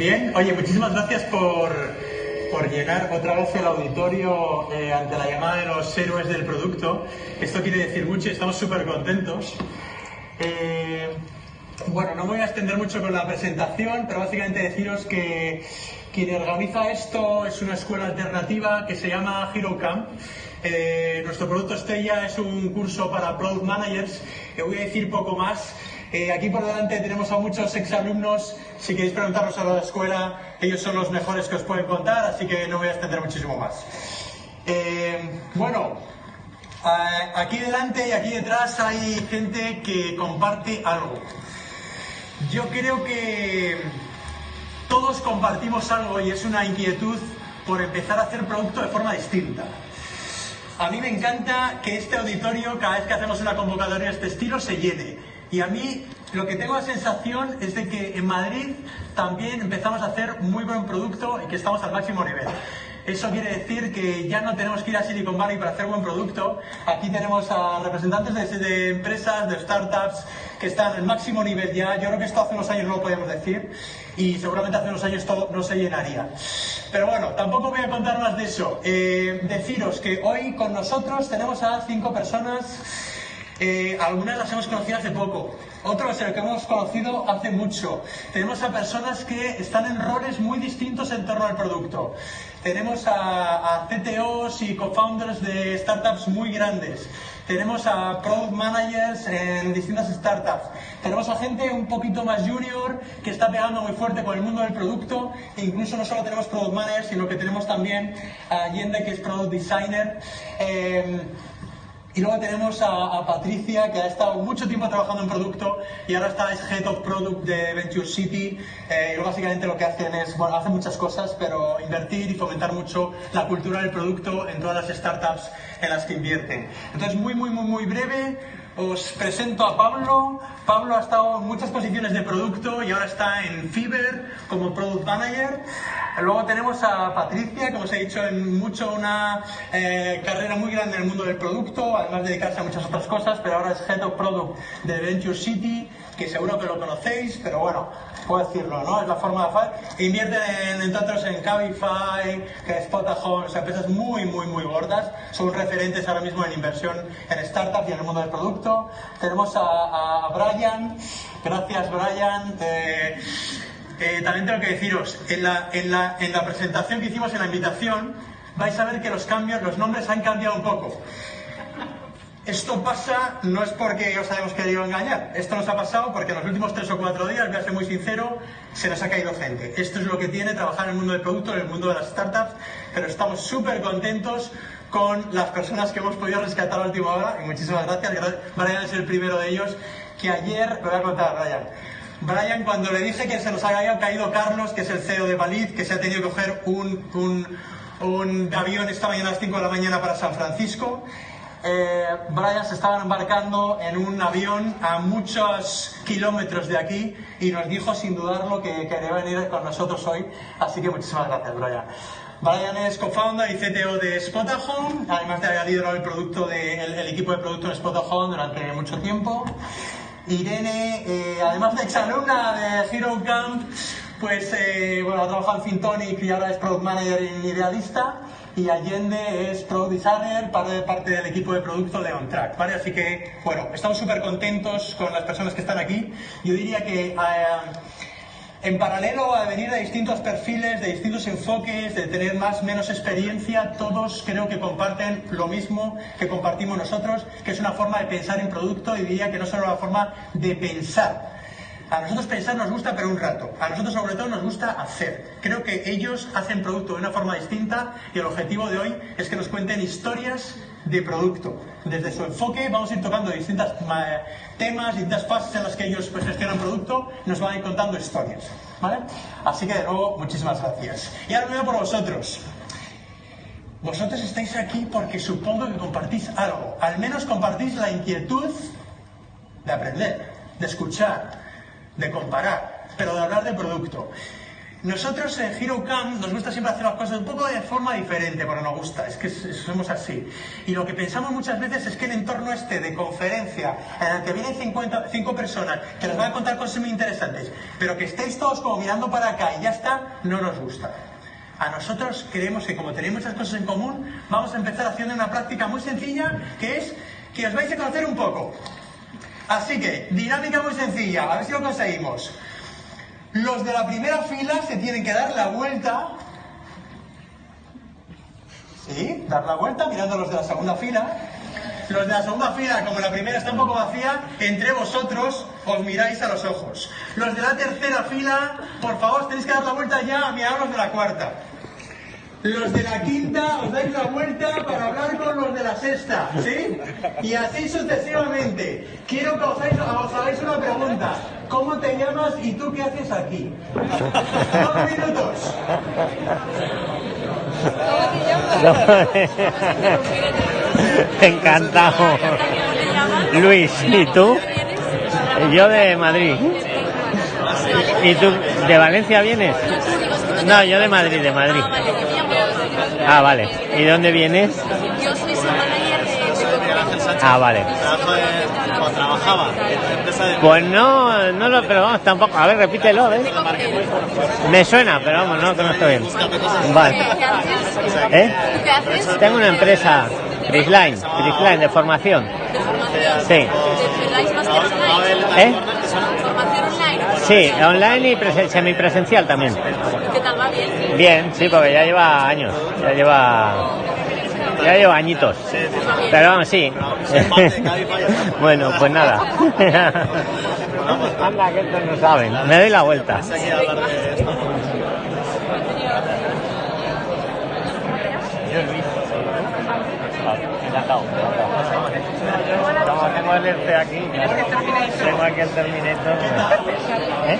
Bien, oye, muchísimas gracias por, por llenar otra vez el auditorio eh, ante la llamada de los héroes del producto. Esto quiere decir mucho estamos súper contentos. Eh, bueno, no me voy a extender mucho con la presentación, pero básicamente deciros que quien organiza esto es una escuela alternativa que se llama Hero Camp. Eh, nuestro producto estrella es un curso para Product Managers. que voy a decir poco más. Eh, aquí por delante tenemos a muchos exalumnos. Si queréis preguntarlos a la escuela, ellos son los mejores que os pueden contar, así que no voy a extender muchísimo más. Eh, bueno, aquí delante y aquí detrás hay gente que comparte algo. Yo creo que todos compartimos algo y es una inquietud por empezar a hacer producto de forma distinta. A mí me encanta que este auditorio, cada vez que hacemos una convocatoria de este estilo, se llene. Y a mí lo que tengo la sensación es de que en Madrid también empezamos a hacer muy buen producto y que estamos al máximo nivel. Eso quiere decir que ya no tenemos que ir a Silicon Valley para hacer buen producto. Aquí tenemos a representantes de, empresas, de startups, que están al máximo nivel ya. Yo creo que esto hace unos años no lo podíamos decir y seguramente hace unos años todo no se llenaría. Pero bueno, tampoco voy a contar más de eso. Eh, deciros que hoy con nosotros tenemos a cinco personas eh, algunas las hemos conocido hace poco, otras las hemos conocido hace mucho. Tenemos a personas que están en roles muy distintos en torno al producto. Tenemos a, CTOs y co-founders de startups muy grandes. Tenemos a product managers en distintas startups. Tenemos a gente un poquito más junior que está pegando muy fuerte con el mundo del producto. E incluso no solo tenemos product managers, sino que tenemos también a Yende, que es product designer. Eh, y luego tenemos a, Patricia, que ha estado mucho tiempo trabajando en producto y ahora está es Head of Product de Venture City. Eh, y básicamente lo que hacen es, bueno, hacen muchas cosas, pero invertir y fomentar mucho la cultura del producto en todas las startups en las que invierten. Entonces, muy, muy, muy, muy breve, os presento a Pablo. Pablo ha estado en muchas posiciones de producto y ahora está en Fiverr como Product Manager. Luego tenemos a Patricia, como os he dicho, en mucho una eh, carrera muy grande en el mundo del producto, además de dedicarse a muchas otras cosas, pero ahora es Head of Product de Venture City, que seguro que lo conocéis, pero bueno, puedo decirlo, ¿no? Es la forma de hacer. Invierten en, entre otros en Cabify, que Spotahome, o sea, empresas muy, muy, muy gordas. Son referentes ahora mismo en inversión en startups y en el mundo del producto. Tenemos a, Brian. Gracias, Brian. También tengo que deciros, en la, en, la, en la presentación que hicimos en la invitación, vais a ver que los cambios, los nombres han cambiado un poco. Esto pasa no es porque os hayamos querido engañar, esto nos ha pasado porque en los últimos tres o cuatro días, voy a ser muy sincero, se nos ha caído gente. Esto es lo que tiene trabajar en el mundo del producto, en el mundo de las startups, pero estamos súper contentos con las personas que hemos podido rescatar a última hora y muchísimas gracias. Brian es el primero de ellos que ayer, lo voy a contar, Brian. Brian, cuando le dije que se nos había caído Carlos, que es el CEO de Valid, que se ha tenido que coger un, un, un avión esta mañana a las 5 de la mañana para San Francisco, eh, Brian se estaba embarcando en un avión a muchos kilómetros de aquí y nos dijo sin dudarlo que quería venir con nosotros hoy. Así que muchísimas gracias, Brian. Brian es co-founder y CTO de Spotahome, además de haber liderado el, producto de, el, equipo de producto Spotahome durante mucho tiempo. Irene, eh, además de exalumna de Hero Camp, pues eh, bueno, ha trabajado en Fintonic y ahora es Product Manager y Idealista y Allende es Product Designer, parte, de parte del equipo de producto de OnTrack, ¿vale? Así que, bueno, estamos súper contentos con las personas que están aquí. Yo diría que... Eh, en paralelo a venir de distintos perfiles, de distintos enfoques, de tener más menos experiencia, todos creo que comparten lo mismo que compartimos nosotros, que es una forma de pensar en producto y diría que no solo una forma de pensar, a nosotros pensar nos gusta, pero un rato. A nosotros sobre todo nos gusta hacer. Creo que ellos hacen producto de una forma distinta y el objetivo de hoy es que nos cuenten historias de producto. Desde su enfoque vamos a ir tocando distintos temas, distintas fases en las que ellos pues, gestionan producto nos van a ir contando historias. ¿vale? Así que de nuevo, muchísimas gracias. Y ahora veo por vosotros. Vosotros estáis aquí porque supongo que compartís algo. Al menos compartís la inquietud de aprender, de escuchar, de comparar, pero de hablar de producto. nosotros en HeroCamp nos gusta siempre hacer las cosas un poco de forma diferente, porque nos gusta, es que somos así. Y lo que pensamos muchas veces es que el entorno este de conferencia, en el que vienen 50, cinco personas, que les van a contar cosas muy interesantes, pero que estéis todos como mirando para acá y ya está, no nos gusta. A nosotros creemos que como tenemos esas cosas en común, vamos a empezar haciendo una práctica muy sencilla, que es que os vais a conocer un poco. Así que, dinámica muy sencilla, a ver si lo conseguimos. Los de la primera fila se tienen que dar la vuelta. ¿Sí? Dar la vuelta mirando a los de la segunda fila. Los de la segunda fila, como la primera está un poco vacía, entre vosotros os miráis a los ojos. Los de la tercera fila, por favor, tenéis que dar la vuelta ya a mirar los de la cuarta. Los de la quinta os dais la vuelta para hablar con los de la sexta, ¿sí? Y así sucesivamente. Quiero que os hagáis, una pregunta. ¿Cómo te llamas y tú qué haces aquí? Dos minutos. ¿Cómo te llamas? Encantado. Luis, ¿y tú? Yo de Madrid. ¿Y tú de Valencia vienes? No, yo de Madrid, de Madrid. Ah, vale. ¿Y de dónde vienes? Yo soy su manager de Ah, vale. ¿O trabajaba en empresa de... Pues no, no lo, pero vamos, tampoco. A ver, repítelo, ¿eh? Me suena, pero vamos, no conozco bien. Vale. ¿Qué haces? ¿Eh? ¿Qué haces? Tengo una empresa, Crisline, Crisline, de formación. De formación. Sí. ¿Eh? ¿Formación online? Sí, online y presen- semipresencial también. ¿Qué tal va bien? Sí, porque ya lleva años, ya lleva, ya lleva añitos. Pero vamos, sí. bueno, pues nada. Anda, que estos no saben. Me doy la vuelta. Tengo el este aquí, tengo aquí el Terminator. ¿Eh?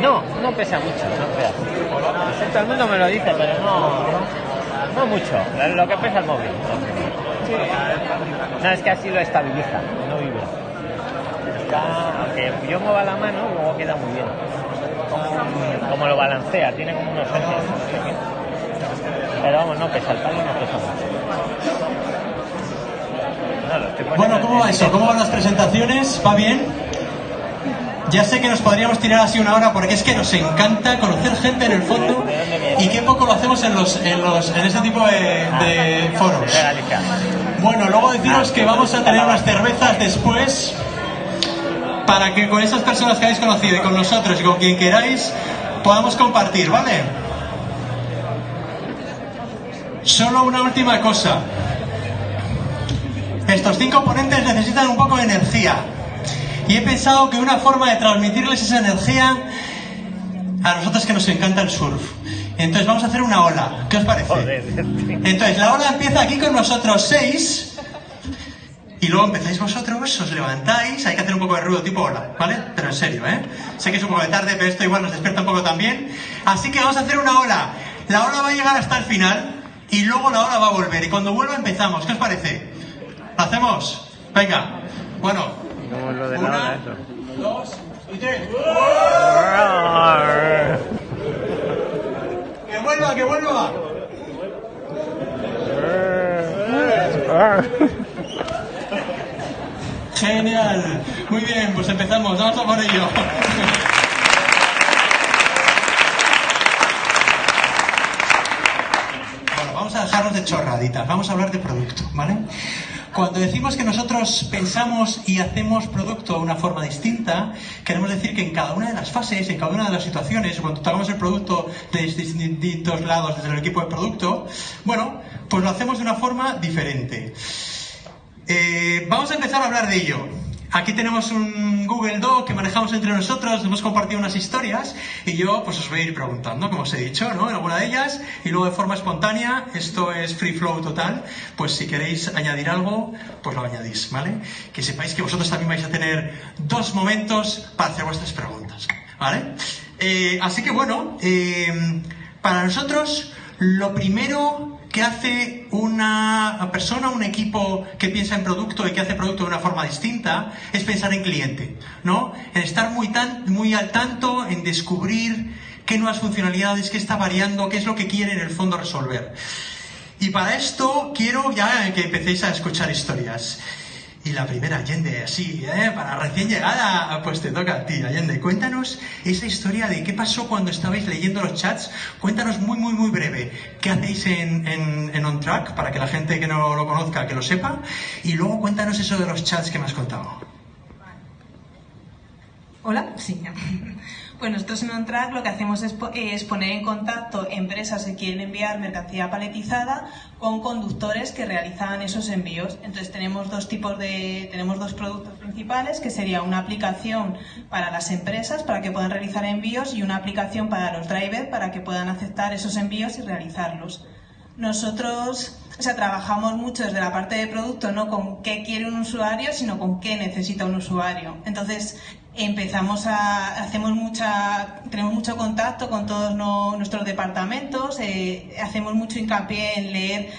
No, no pesa mucho, no creas. Todo el mundo me lo dice, pero no, no mucho. Lo que pesa el móvil. No, es que así lo estabiliza, no vibra. Aunque yo mueva la mano, luego queda muy bien. Como, como lo balancea, tiene como unos ejes. Pero vamos, no pesa, el palo no pesa mucho. No, Bueno, ¿cómo va eso? ¿Cómo van las presentaciones? ¿Va bien? Ya sé que nos podríamos tirar así una hora porque es que nos encanta conocer gente en el fondo y qué poco lo hacemos en los en los en ese tipo de, de foros. Bueno, luego deciros que vamos a tener unas cervezas después para que con esas personas que habéis conocido y con nosotros y con quien queráis podamos compartir, ¿vale? Solo una última cosa. Estos cinco ponentes necesitan un poco de energía. Y he pensado que una forma de transmitirles esa energía a nosotros que nos encanta el surf. Entonces vamos a hacer una ola. ¿Qué os parece? Entonces la ola empieza aquí con nosotros seis. Y luego empezáis vosotros, os levantáis, hay que hacer un poco de ruido tipo ola, ¿vale? Pero en serio, ¿eh? Sé que es un poco de tarde, pero esto igual nos despierta un poco también. Así que vamos a hacer una ola. La ola va a llegar hasta el final y luego la ola va a volver. Y cuando vuelva empezamos. ¿Qué os parece? ¿Lo hacemos? Venga. Bueno. Como lo de la Una, hora, eso. dos y tres. ¡Que vuelva, que vuelva! Genial. Muy bien, pues empezamos. Vamos a por ello. Bueno, vamos a dejarnos de chorraditas. Vamos a hablar de producto, ¿vale? Cuando decimos que nosotros pensamos y hacemos producto de una forma distinta, queremos decir que en cada una de las fases, en cada una de las situaciones, cuando tocamos el producto desde distintos lados, desde el equipo de producto, bueno, pues lo hacemos de una forma diferente. Eh, vamos a empezar a hablar de ello. Aquí tenemos un Google Doc que manejamos entre nosotros, hemos compartido unas historias y yo pues os voy a ir preguntando, como os he dicho, ¿no? En alguna de ellas y luego de forma espontánea, esto es free flow total, pues si queréis añadir algo, pues lo añadís, ¿vale? Que sepáis que vosotros también vais a tener dos momentos para hacer vuestras preguntas, ¿vale? Eh, así que bueno, eh, para nosotros lo primero que hace una persona, un equipo que piensa en producto y que hace producto de una forma distinta, es pensar en cliente, ¿no? En estar muy, tan, muy al tanto, en descubrir qué nuevas funcionalidades, qué está variando, qué es lo que quiere en el fondo resolver. Y para esto quiero ya que empecéis a escuchar historias. Y la primera, Allende, así, ¿eh? para recién llegada, pues te toca a ti, Allende. Cuéntanos esa historia de qué pasó cuando estabais leyendo los chats. Cuéntanos muy, muy, muy breve qué hacéis en, en, en On para que la gente que no lo conozca, que lo sepa. Y luego cuéntanos eso de los chats que me has contado. Hola, sí. Pues nosotros en OnTrack lo que hacemos es, es, poner en contacto empresas que quieren enviar mercancía paletizada con conductores que realizan esos envíos. Entonces tenemos dos tipos de, tenemos dos productos principales, que sería una aplicación para las empresas para que puedan realizar envíos y una aplicación para los drivers para que puedan aceptar esos envíos y realizarlos. Nosotros o sea, trabajamos mucho desde la parte de producto, no con qué quiere un usuario, sino con qué necesita un usuario. Entonces, empezamos a, hacemos mucha, tenemos mucho contacto con todos nuestros departamentos, eh, hacemos mucho hincapié en leer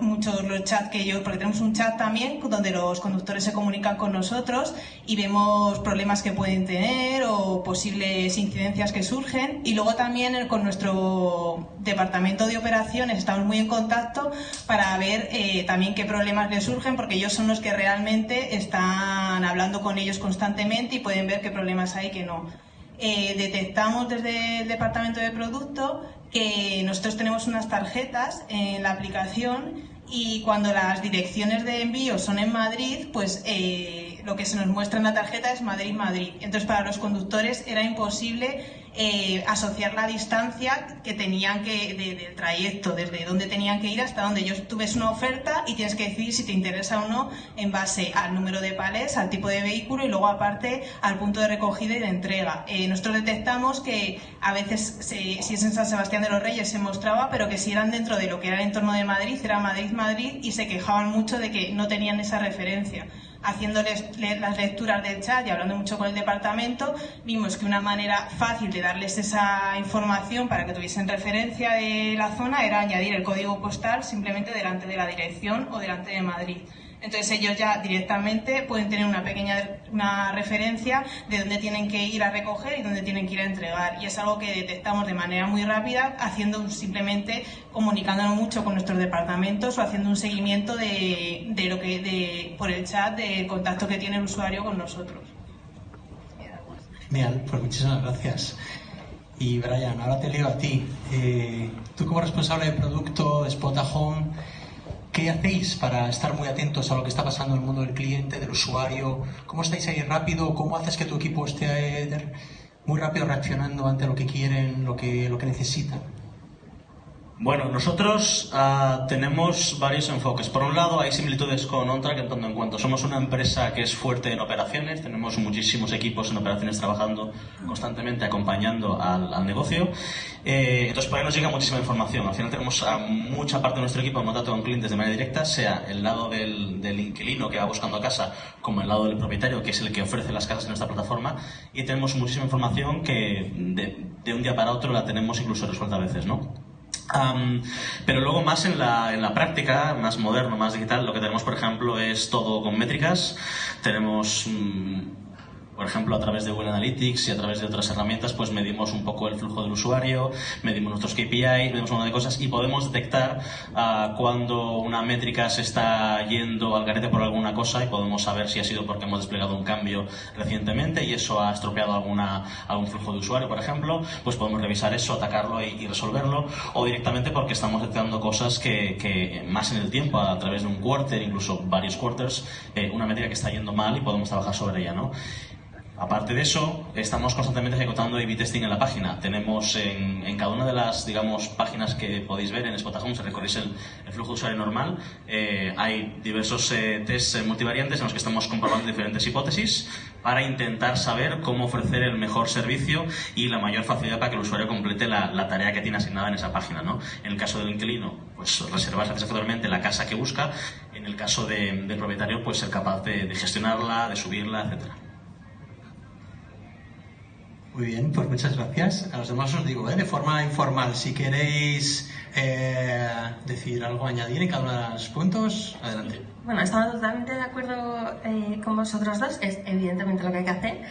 muchos los chats que yo, porque tenemos un chat también donde los conductores se comunican con nosotros y vemos problemas que pueden tener o posibles incidencias que surgen. Y luego también con nuestro departamento de operaciones estamos muy en contacto para ver eh, también qué problemas les surgen, porque ellos son los que realmente están hablando con ellos constantemente y pueden ver qué problemas hay que no. Eh, detectamos desde el departamento de producto que nosotros tenemos unas tarjetas en la aplicación y cuando las direcciones de envío son en Madrid, pues eh, lo que se nos muestra en la tarjeta es Madrid-Madrid. Entonces para los conductores era imposible eh, asociar la distancia que tenían que, del trayecto, desde donde tenían que ir hasta donde ellos tú ves una oferta y tienes que decir si te interesa o no en base al número de palés, al tipo de vehículo y luego aparte al punto de recogida y de entrega. Eh, nosotros detectamos que a veces si es en San Sebastián de los Reyes se mostraba, pero que si eran dentro de lo que era el entorno de Madrid, era Madrid-Madrid y se quejaban mucho de que no tenían esa referencia haciéndoles las lecturas del chat y hablando mucho con el departamento, vimos que una manera fácil de darles esa información para que tuviesen referencia de la zona era añadir el código postal simplemente delante de la dirección o delante de Madrid. Entonces ellos ya directamente pueden tener una pequeña una referencia de dónde tienen que ir a recoger y dónde tienen que ir a entregar. Y es algo que detectamos de manera muy rápida, haciendo simplemente comunicándonos mucho con nuestros departamentos o haciendo un seguimiento de, de lo que de, por el chat del contacto que tiene el usuario con nosotros. Genial, pues muchísimas gracias. Y Brian, ahora te leo a ti. Eh, tú como responsable de producto de Spot Home, ¿Qué hacéis para estar muy atentos a lo que está pasando en el mundo del cliente, del usuario? ¿Cómo estáis ahí rápido? ¿Cómo haces que tu equipo esté eh, muy rápido reaccionando ante lo que quieren, lo que, lo que necesitan? Bueno, nosotros uh, tenemos varios enfoques. Por un lado, hay similitudes con OnTrack en tanto en cuanto somos una empresa que es fuerte en operaciones, tenemos muchísimos equipos en operaciones trabajando constantemente, acompañando al, negocio. Eh, entonces, por ahí nos llega muchísima información. Al final tenemos a mucha parte de nuestro equipo en contacto con clientes de manera directa, sea el lado del, inquilino que va buscando casa, como el lado del propietario, que es el que ofrece las casas en nuestra plataforma. Y tenemos muchísima información que de, de un día para otro la tenemos incluso resuelta a veces, ¿no? Um, pero luego más en la, en la práctica, más moderno, más digital, lo que tenemos, por ejemplo, es todo con métricas. Tenemos um, por ejemplo, a través de Google Analytics y a través de otras herramientas, pues medimos un poco el flujo del usuario, medimos nuestros KPI, medimos un montón de cosas y podemos detectar uh, cuando una métrica se está yendo al garete por alguna cosa y podemos saber si ha sido porque hemos desplegado un cambio recientemente y eso ha estropeado alguna, algún flujo de usuario, por ejemplo, pues podemos revisar eso, atacarlo y, resolverlo o directamente porque estamos detectando cosas que, que, más en el tiempo, a través de un quarter, incluso varios quarters, eh, una métrica que está yendo mal y podemos trabajar sobre ella, ¿no? Aparte de eso, estamos constantemente ejecutando A-B testing en la página. Tenemos en, cada una de las, digamos, páginas que podéis ver en Spot Home, si recorréis el, flujo de usuario normal, eh, hay diversos eh, tests multivariantes en los que estamos comprobando diferentes hipótesis para intentar saber cómo ofrecer el mejor servicio y la mayor facilidad para que el usuario complete la, tarea que tiene asignada en esa página. ¿no? En el caso del inquilino, pues reservar satisfactoriamente la casa que busca. En el caso de, del propietario, pues ser capaz de, de gestionarla, de subirla, etcétera. Muy bien, pues muchas gracias. A los demás os digo, ¿eh? de forma informal, si queréis eh, decir algo, añadir en cada uno de los puntos, adelante. Bueno, estamos totalmente de acuerdo eh, con vosotros dos, es evidentemente lo que hay que hacer.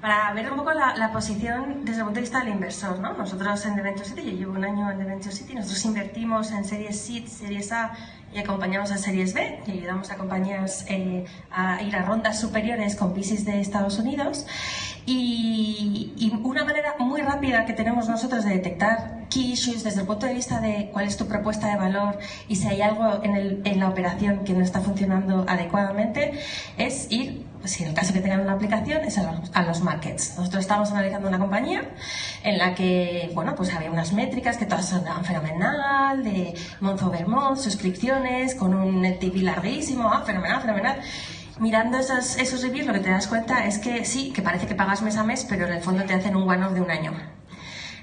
para ver un poco la, la, posición desde el punto de vista del inversor. ¿no? Nosotros en The Venture City, yo llevo un año en The Venture City, nosotros invertimos en series Seed, series A y acompañamos a series B y ayudamos a compañías eh, a ir a rondas superiores con VCs de Estados Unidos. Y, y, una manera muy rápida que tenemos nosotros de detectar key issues desde el punto de vista de cuál es tu propuesta de valor y si hay algo en, en la operación que no está funcionando adecuadamente es ir si en el caso que tengan una aplicación, es a los, markets. Nosotros estábamos analizando una compañía en la que, bueno, pues había unas métricas que todas sonaban fenomenal, de month over month, suscripciones, con un TV larguísimo, ah, fenomenal, fenomenal. Mirando esos, esos reviews, lo que te das cuenta es que sí, que parece que pagas mes a mes, pero en el fondo te hacen un one-off de un año.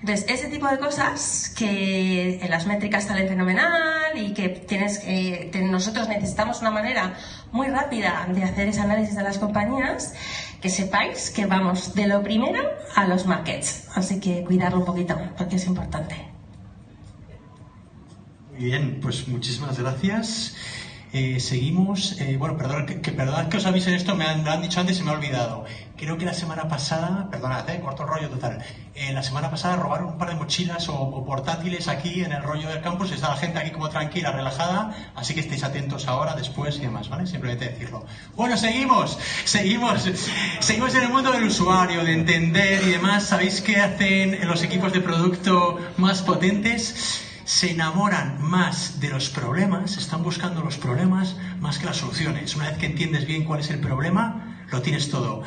Entonces, ese tipo de cosas que en las métricas salen fenomenal y que tienes que, nosotros necesitamos una manera muy rápida de hacer ese análisis de las compañías, que sepáis que vamos de lo primero a los markets. Así que cuidarlo un poquito, porque es importante. Bien, pues muchísimas gracias. Eh, seguimos, eh, bueno, perdón que, que, que os avisen esto, me han, dicho antes y me he olvidado. Creo que la semana pasada, perdonad, eh, corto el rollo total, eh, la semana pasada robaron un par de mochilas o, o, portátiles aquí en el rollo del campus, está la gente aquí como tranquila, relajada, así que estéis atentos ahora, después y demás, ¿vale? Simplemente decirlo. Bueno, seguimos, seguimos, seguimos en el mundo del usuario, de entender y demás. ¿Sabéis qué hacen los equipos de producto más potentes? Se enamoran más de los problemas, están buscando los problemas más que las soluciones. Una vez que entiendes bien cuál es el problema, lo tienes todo.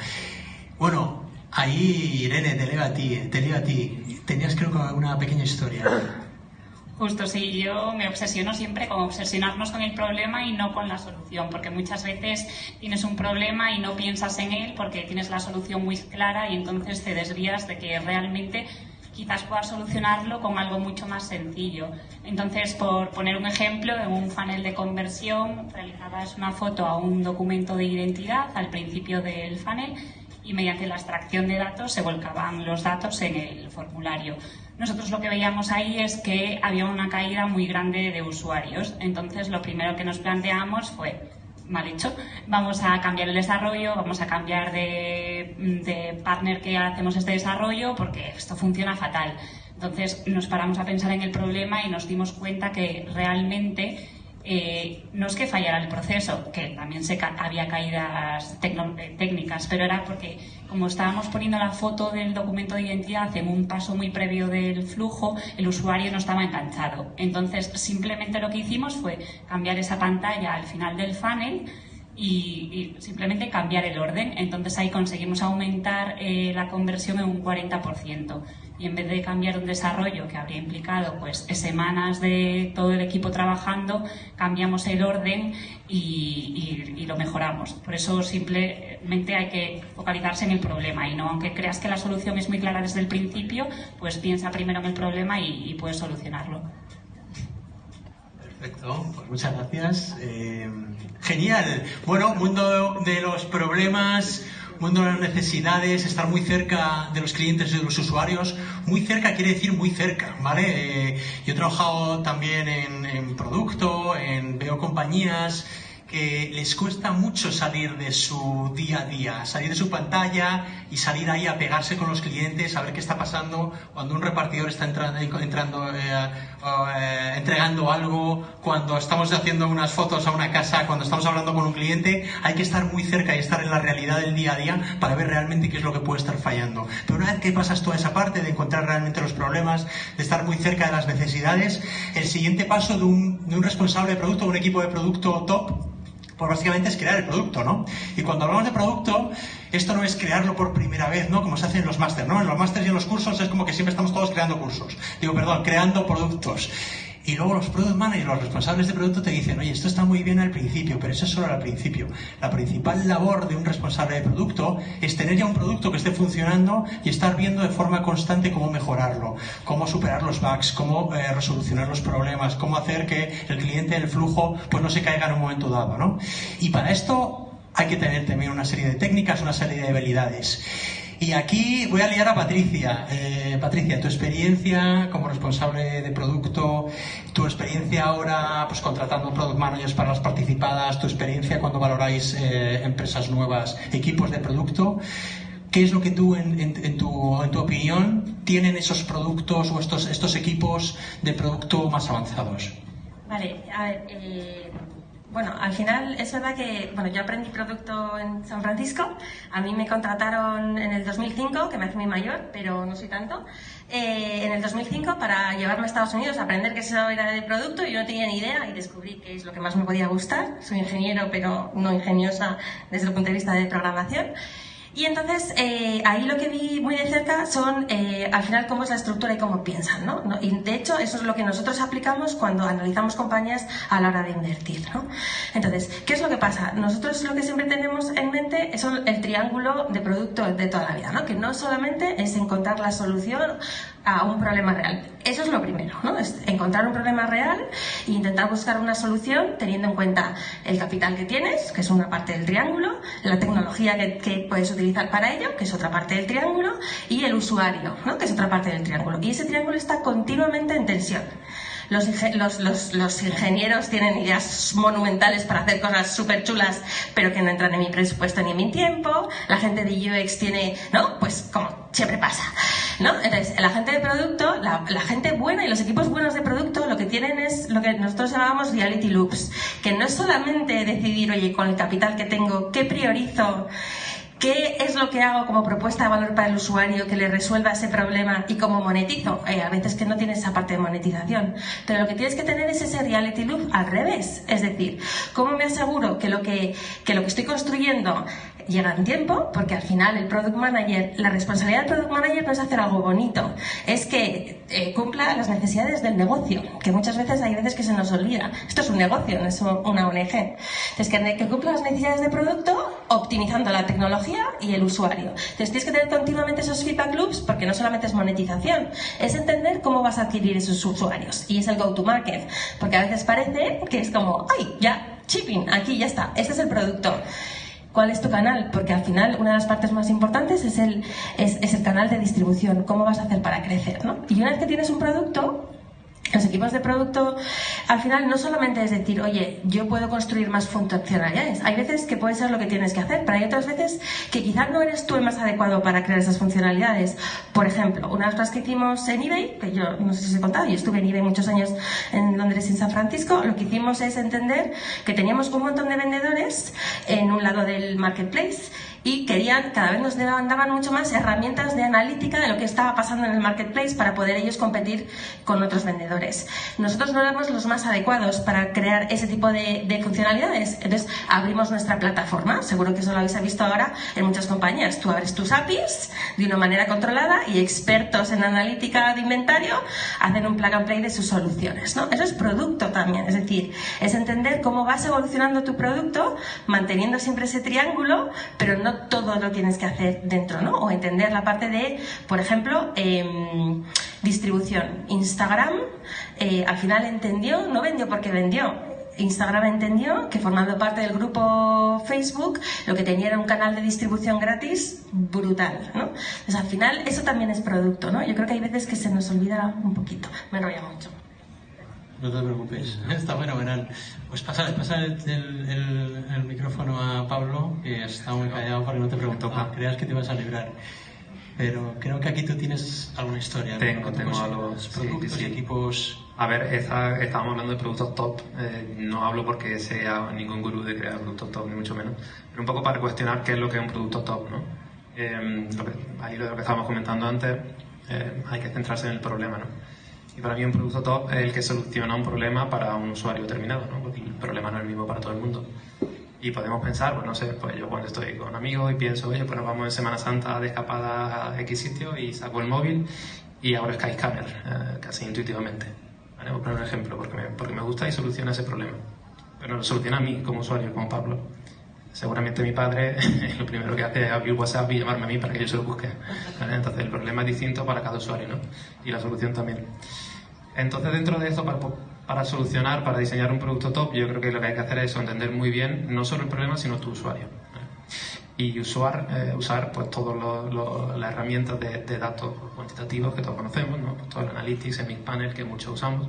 Bueno, ahí Irene, te leo a ti, te leo a ti. Tenías creo que una pequeña historia. Justo, sí, yo me obsesiono siempre con obsesionarnos con el problema y no con la solución, porque muchas veces tienes un problema y no piensas en él porque tienes la solución muy clara y entonces te desvías de que realmente quizás puedas solucionarlo con algo mucho más sencillo. Entonces, por poner un ejemplo, en un funnel de conversión realizabas una foto a un documento de identidad al principio del funnel y mediante la extracción de datos se volcaban los datos en el formulario. Nosotros lo que veíamos ahí es que había una caída muy grande de usuarios. Entonces, lo primero que nos planteamos fue mal hecho. Vamos a cambiar el desarrollo, vamos a cambiar de, de, partner que hacemos este desarrollo porque esto funciona fatal. Entonces nos paramos a pensar en el problema y nos dimos cuenta que realmente eh, no es que fallara el proceso, que también se ca había caídas eh, técnicas, pero era porque como estábamos poniendo la foto del documento de identidad en un paso muy previo del flujo, el usuario no estaba enganchado. Entonces, simplemente lo que hicimos fue cambiar esa pantalla al final del funnel y, simplemente cambiar el orden. Entonces ahí conseguimos aumentar eh, la conversión en un 40%. Y en vez de cambiar un desarrollo que habría implicado pues semanas de todo el equipo trabajando, cambiamos el orden y, lo mejoramos. Por eso simplemente hay que focalizarse en el problema y no, aunque creas que la solución es muy clara desde el principio, pues piensa primero en el problema y, puedes solucionarlo. Perfecto, pues muchas gracias. Eh, genial. Bueno, mundo de los problemas, mundo de las necesidades, estar muy cerca de los clientes de los usuarios. Muy cerca quiere decir muy cerca, ¿vale? Eh, yo he trabajado también en, en producto, en veo compañías que les cuesta mucho salir de su día a día, salir de su pantalla y salir ahí a pegarse con los clientes, a ver qué está pasando cuando un repartidor está entrando, entrando eh, eh, entregando algo, cuando estamos haciendo unas fotos a una casa, cuando estamos hablando con un cliente, hay que estar muy cerca y estar en la realidad del día a día para ver realmente qué es lo que puede estar fallando. Pero una vez que pasas toda esa parte de encontrar realmente los problemas, de estar muy cerca de las necesidades, el siguiente paso de un, de un responsable de producto, un equipo de producto top, pues básicamente es crear el producto, ¿no? Y cuando hablamos de producto, esto no es crearlo por primera vez, ¿no? Como se hace en los másteres, ¿no? En los másteres y en los cursos es como que siempre estamos todos creando cursos. Digo, perdón, creando productos. Y luego los product managers, los responsables de producto te dicen, oye, esto está muy bien al principio, pero eso es solo al principio. La principal labor de un responsable de producto es tener ya un producto que esté funcionando y estar viendo de forma constante cómo mejorarlo, cómo superar los bugs, cómo eh, resolucionar los problemas, cómo hacer que el cliente, el flujo, pues no se caiga en un momento dado, ¿no? Y para esto hay que tener también una serie de técnicas, una serie de habilidades. Y aquí voy a liar a Patricia. Eh, Patricia, tu experiencia como responsable de producto, tu experiencia ahora pues contratando product managers para las participadas, tu experiencia cuando valoráis eh, empresas nuevas, equipos de producto. ¿qué es lo que tú, en, en- en tu, en tu opinión, tienen esos productos o estos, estos equipos de producto más avanzados? Vale, a ver, eh, bueno, al final es verdad que, bueno, yo aprendí producto en San Francisco, a mí me contrataron en el 2005, que me hace muy mayor, pero no soy tanto, eh, en el 2005 para llevarme a Estados Unidos a aprender que eso era de producto yo no tenía ni idea y descubrí que es lo que más me podía gustar. Soy ingeniero, pero no ingeniosa desde el punto de vista de programación. Y entonces eh, ahí lo que vi muy de cerca son eh, al final cómo es la estructura y cómo piensan, ¿no? No, Y de hecho eso es lo que nosotros aplicamos cuando analizamos compañías a la hora de invertir, ¿no? Entonces, ¿qué es lo que pasa? Nosotros lo que siempre tenemos en mente es el triángulo de producto de toda la vida, ¿no? Que no solamente es encontrar la solución a un problema real. Eso es lo primero, ¿no? Es encontrar un problema real e intentar buscar una solución teniendo en cuenta el capital que tienes, que es una parte del triángulo, la tecnología que, que puedes utilizar para ello, que es otra parte del triángulo, y el usuario, ¿no? Que es otra parte del triángulo. Y ese triángulo está continuamente en tensión. Los, los, los, ingenieros tienen ideas monumentales para hacer cosas súper chulas, pero que no entran en mi presupuesto ni en mi tiempo. La gente de UX tiene, ¿no? Pues como siempre pasa. ¿No? Entonces, la gente de producto, la, gente buena y los equipos buenos de producto lo que tienen es lo que nosotros llamamos reality loops, que no es solamente decidir, oye, con el capital que tengo, ¿qué priorizo? ¿Qué es lo que hago como propuesta de valor para el usuario que le resuelva ese problema y cómo monetizo? Eh, a veces que no tienes esa parte de monetización, pero lo que tienes que tener es ese reality loop al revés. Es decir, ¿cómo me aseguro que lo que, que, lo que estoy construyendo llega en tiempo? Porque al final el product manager, la responsabilidad del product manager no es hacer algo bonito, es que eh, cumpla las necesidades del negocio, que muchas veces hay veces que se nos olvida. Esto es un negocio, no es una ONG. Entonces, que, que cumpla las necesidades de producto optimizando la tecnología y el usuario. Entonces tienes que tener continuamente esos feedback loops porque no solamente es monetización, es entender cómo vas a adquirir esos usuarios y es el go-to-market. Porque a veces parece que es como, ay, ya, shipping, aquí ya está, este es el producto. ¿Cuál es tu canal? Porque al final una de las partes más importantes es el, es, el canal de distribución, cómo vas a hacer para crecer. ¿no? Y una vez que tienes un producto, los equipos de producto al final no solamente es decir, oye, yo puedo construir más funcionalidades. Hay veces que puede ser lo que tienes que hacer, pero hay otras veces que quizás no eres tú el más adecuado para crear esas funcionalidades. Por ejemplo, una de las cosas que hicimos en eBay, que yo no sé si os he contado, yo estuve en eBay muchos años en Londres y en San Francisco, lo que hicimos es entender que teníamos un montón de vendedores en un lado del marketplace y querían, cada vez nos daban, daban mucho más herramientas de analítica de lo que estaba pasando en el marketplace para poder ellos competir con otros vendedores. Nosotros no éramos los más adecuados para crear ese tipo de, de funcionalidades, entonces abrimos nuestra plataforma, seguro que eso lo habéis visto ahora en muchas compañías. Tú abres tus APIs de una manera controlada y expertos en analítica de inventario hacen un plug and play de sus soluciones. ¿no? Eso es producto también, es decir, es entender cómo vas evolucionando tu producto manteniendo siempre ese triángulo, pero no todo lo tienes que hacer dentro, ¿no? O entender la parte de, por ejemplo, eh, distribución. Instagram eh, al final entendió, no vendió porque vendió, Instagram entendió que formando parte del grupo Facebook lo que tenía era un canal de distribución gratis brutal, ¿no? Entonces al final eso también es producto, ¿no? Yo creo que hay veces que se nos olvida un poquito, me enrolla mucho. No te preocupes, está fenomenal. Pues pasa, pasa el, el, el, el, micrófono a Pablo, que está muy callado para que no te pregunto, ah. creas que te vas a librar. Pero creo que aquí tú tienes alguna historia. Tengo, ¿no? tengo algo. Productos sí, sí. y equipos. A ver, esta, estábamos hablando de productos top. Eh, no hablo porque sea ningún gurú de crear productos top, ni mucho menos. Pero un poco para cuestionar qué es lo que es un producto top, ¿no? Eh, lo que, ahí lo, que estábamos comentando antes, eh, hay que centrarse en el problema, ¿no? Y para mí un producto top es el que soluciona un problema para un usuario terminado, ¿no? Porque el problema no es el mismo para todo el mundo. Y podemos pensar, pues no sé, pues yo cuando estoy con amigos y pienso, oye, pues nos vamos en Semana Santa de escapada a X sitio y saco el móvil y abro Skyscanner, eh, casi intuitivamente. ¿Vale? Voy a poner un ejemplo, porque me, porque me gusta y soluciona ese problema. Pero lo soluciona a mí como usuario, como Pablo. Seguramente mi padre lo primero que hace es abrir WhatsApp y llamarme a mí para que yo se lo busque. ¿vale? Entonces el problema es distinto para cada usuario, ¿no? Y la solución también. Entonces dentro de esto, para, para solucionar, para diseñar un producto top, yo creo que lo que hay que hacer es entender muy bien no solo el problema, sino tu usuario. Y usar, eh, usar pues todas las herramientas de, de, datos cuantitativos que todos conocemos, ¿no? pues todo el Analytics, el Mixpanel que muchos usamos.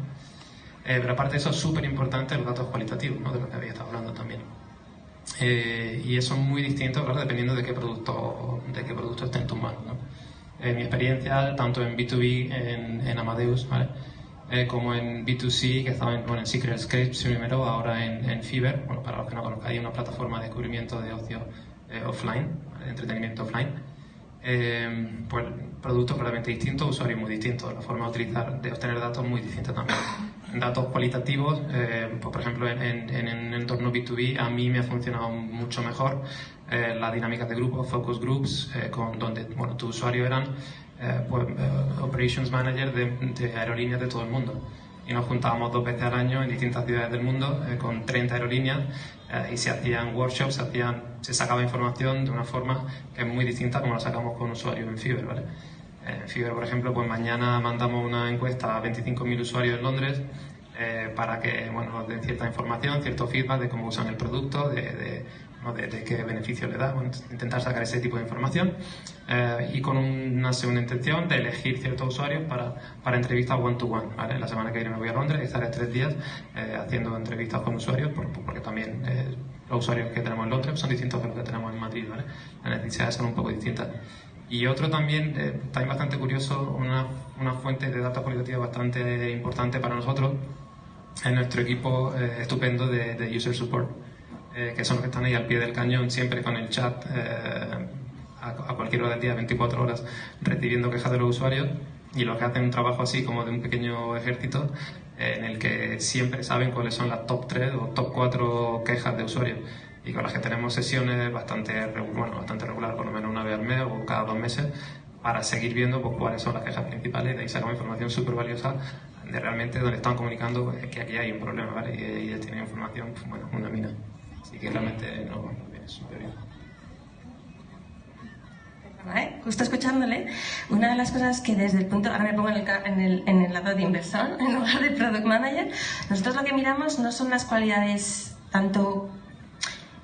Eh, pero aparte de eso es súper importante los datos cualitativos, ¿no? de lo que había estado hablando también. Eh, y eso es muy distinto, ¿verdad? dependiendo de qué producto, de qué producto esté en tus manos. ¿no? Mi experiencia, tanto en B2B, en, en Amadeus, ¿vale? Eh, como en B2C, que estaba en, bueno, en Secret Scripts primero, ahora en, en bueno, para los que no conozcan, hay una plataforma de descubrimiento de ocio eh, offline, entretenimiento offline. Eh, pues productos realmente distintos, usuarios muy distintos, la forma de utilizar, de obtener datos muy distinta también. Datos cualitativos, eh, pues, por ejemplo, en, en, un entorno B2B a mí me ha funcionado mucho mejor eh, la dinámica de grupos, focus groups, con, donde bueno, tus usuarios eran eh, pues, operations manager de, de aerolíneas de todo el mundo y nos juntábamos dos veces al año en distintas ciudades del mundo eh, con 30 aerolíneas eh, y se hacían workshops, se, hacían, se sacaba información de una forma que es muy distinta como la sacamos con usuarios en Fiverr, ¿vale? En Fiverr, por ejemplo, pues mañana mandamos una encuesta a 25.000 usuarios en Londres eh, para que bueno, nos den cierta información, cierto feedback de cómo usan el producto, de, de, ¿no? de, de qué beneficio le da, intentar sacar ese tipo de información eh, y con una segunda intención de elegir ciertos usuarios para, para entrevistas one-to-one. ¿vale? La semana que viene me voy a Londres estaré tres días eh, haciendo entrevistas con usuarios por- porque también eh, los usuarios que tenemos en Londres son distintos de los que tenemos en Madrid. ¿vale? Las necesidades son un poco distintas. Y otro también, eh, también bastante curioso, una, una fuente de datos cualitativos bastante importante para nosotros es nuestro equipo eh, estupendo de, de User Support, eh, que son los que están ahí al pie del cañón, siempre con el chat eh, a, a cualquier hora del día, 24 horas, recibiendo quejas de los usuarios y los que hacen un trabajo así como de un pequeño ejército eh, en el que siempre saben cuáles son las top 3 o top 4 quejas de usuarios y con las que tenemos sesiones bastante, bueno, bastante regular, por lo menos una vez al mes o cada dos meses, para seguir viendo pues, cuáles son las quejas principales, de ahí sacamos información súper valiosa de realmente donde están comunicando pues, que aquí hay un problema, ¿vale? Y ellos tienen información, pues, bueno, una mina. Así que realmente no, no viene súper bien. ¿eh? Justo escuchándole, una de las cosas que desde el punto, ahora me pongo en el, en en el lado de inversor en lugar de product manager, nosotros lo que miramos no son las cualidades tanto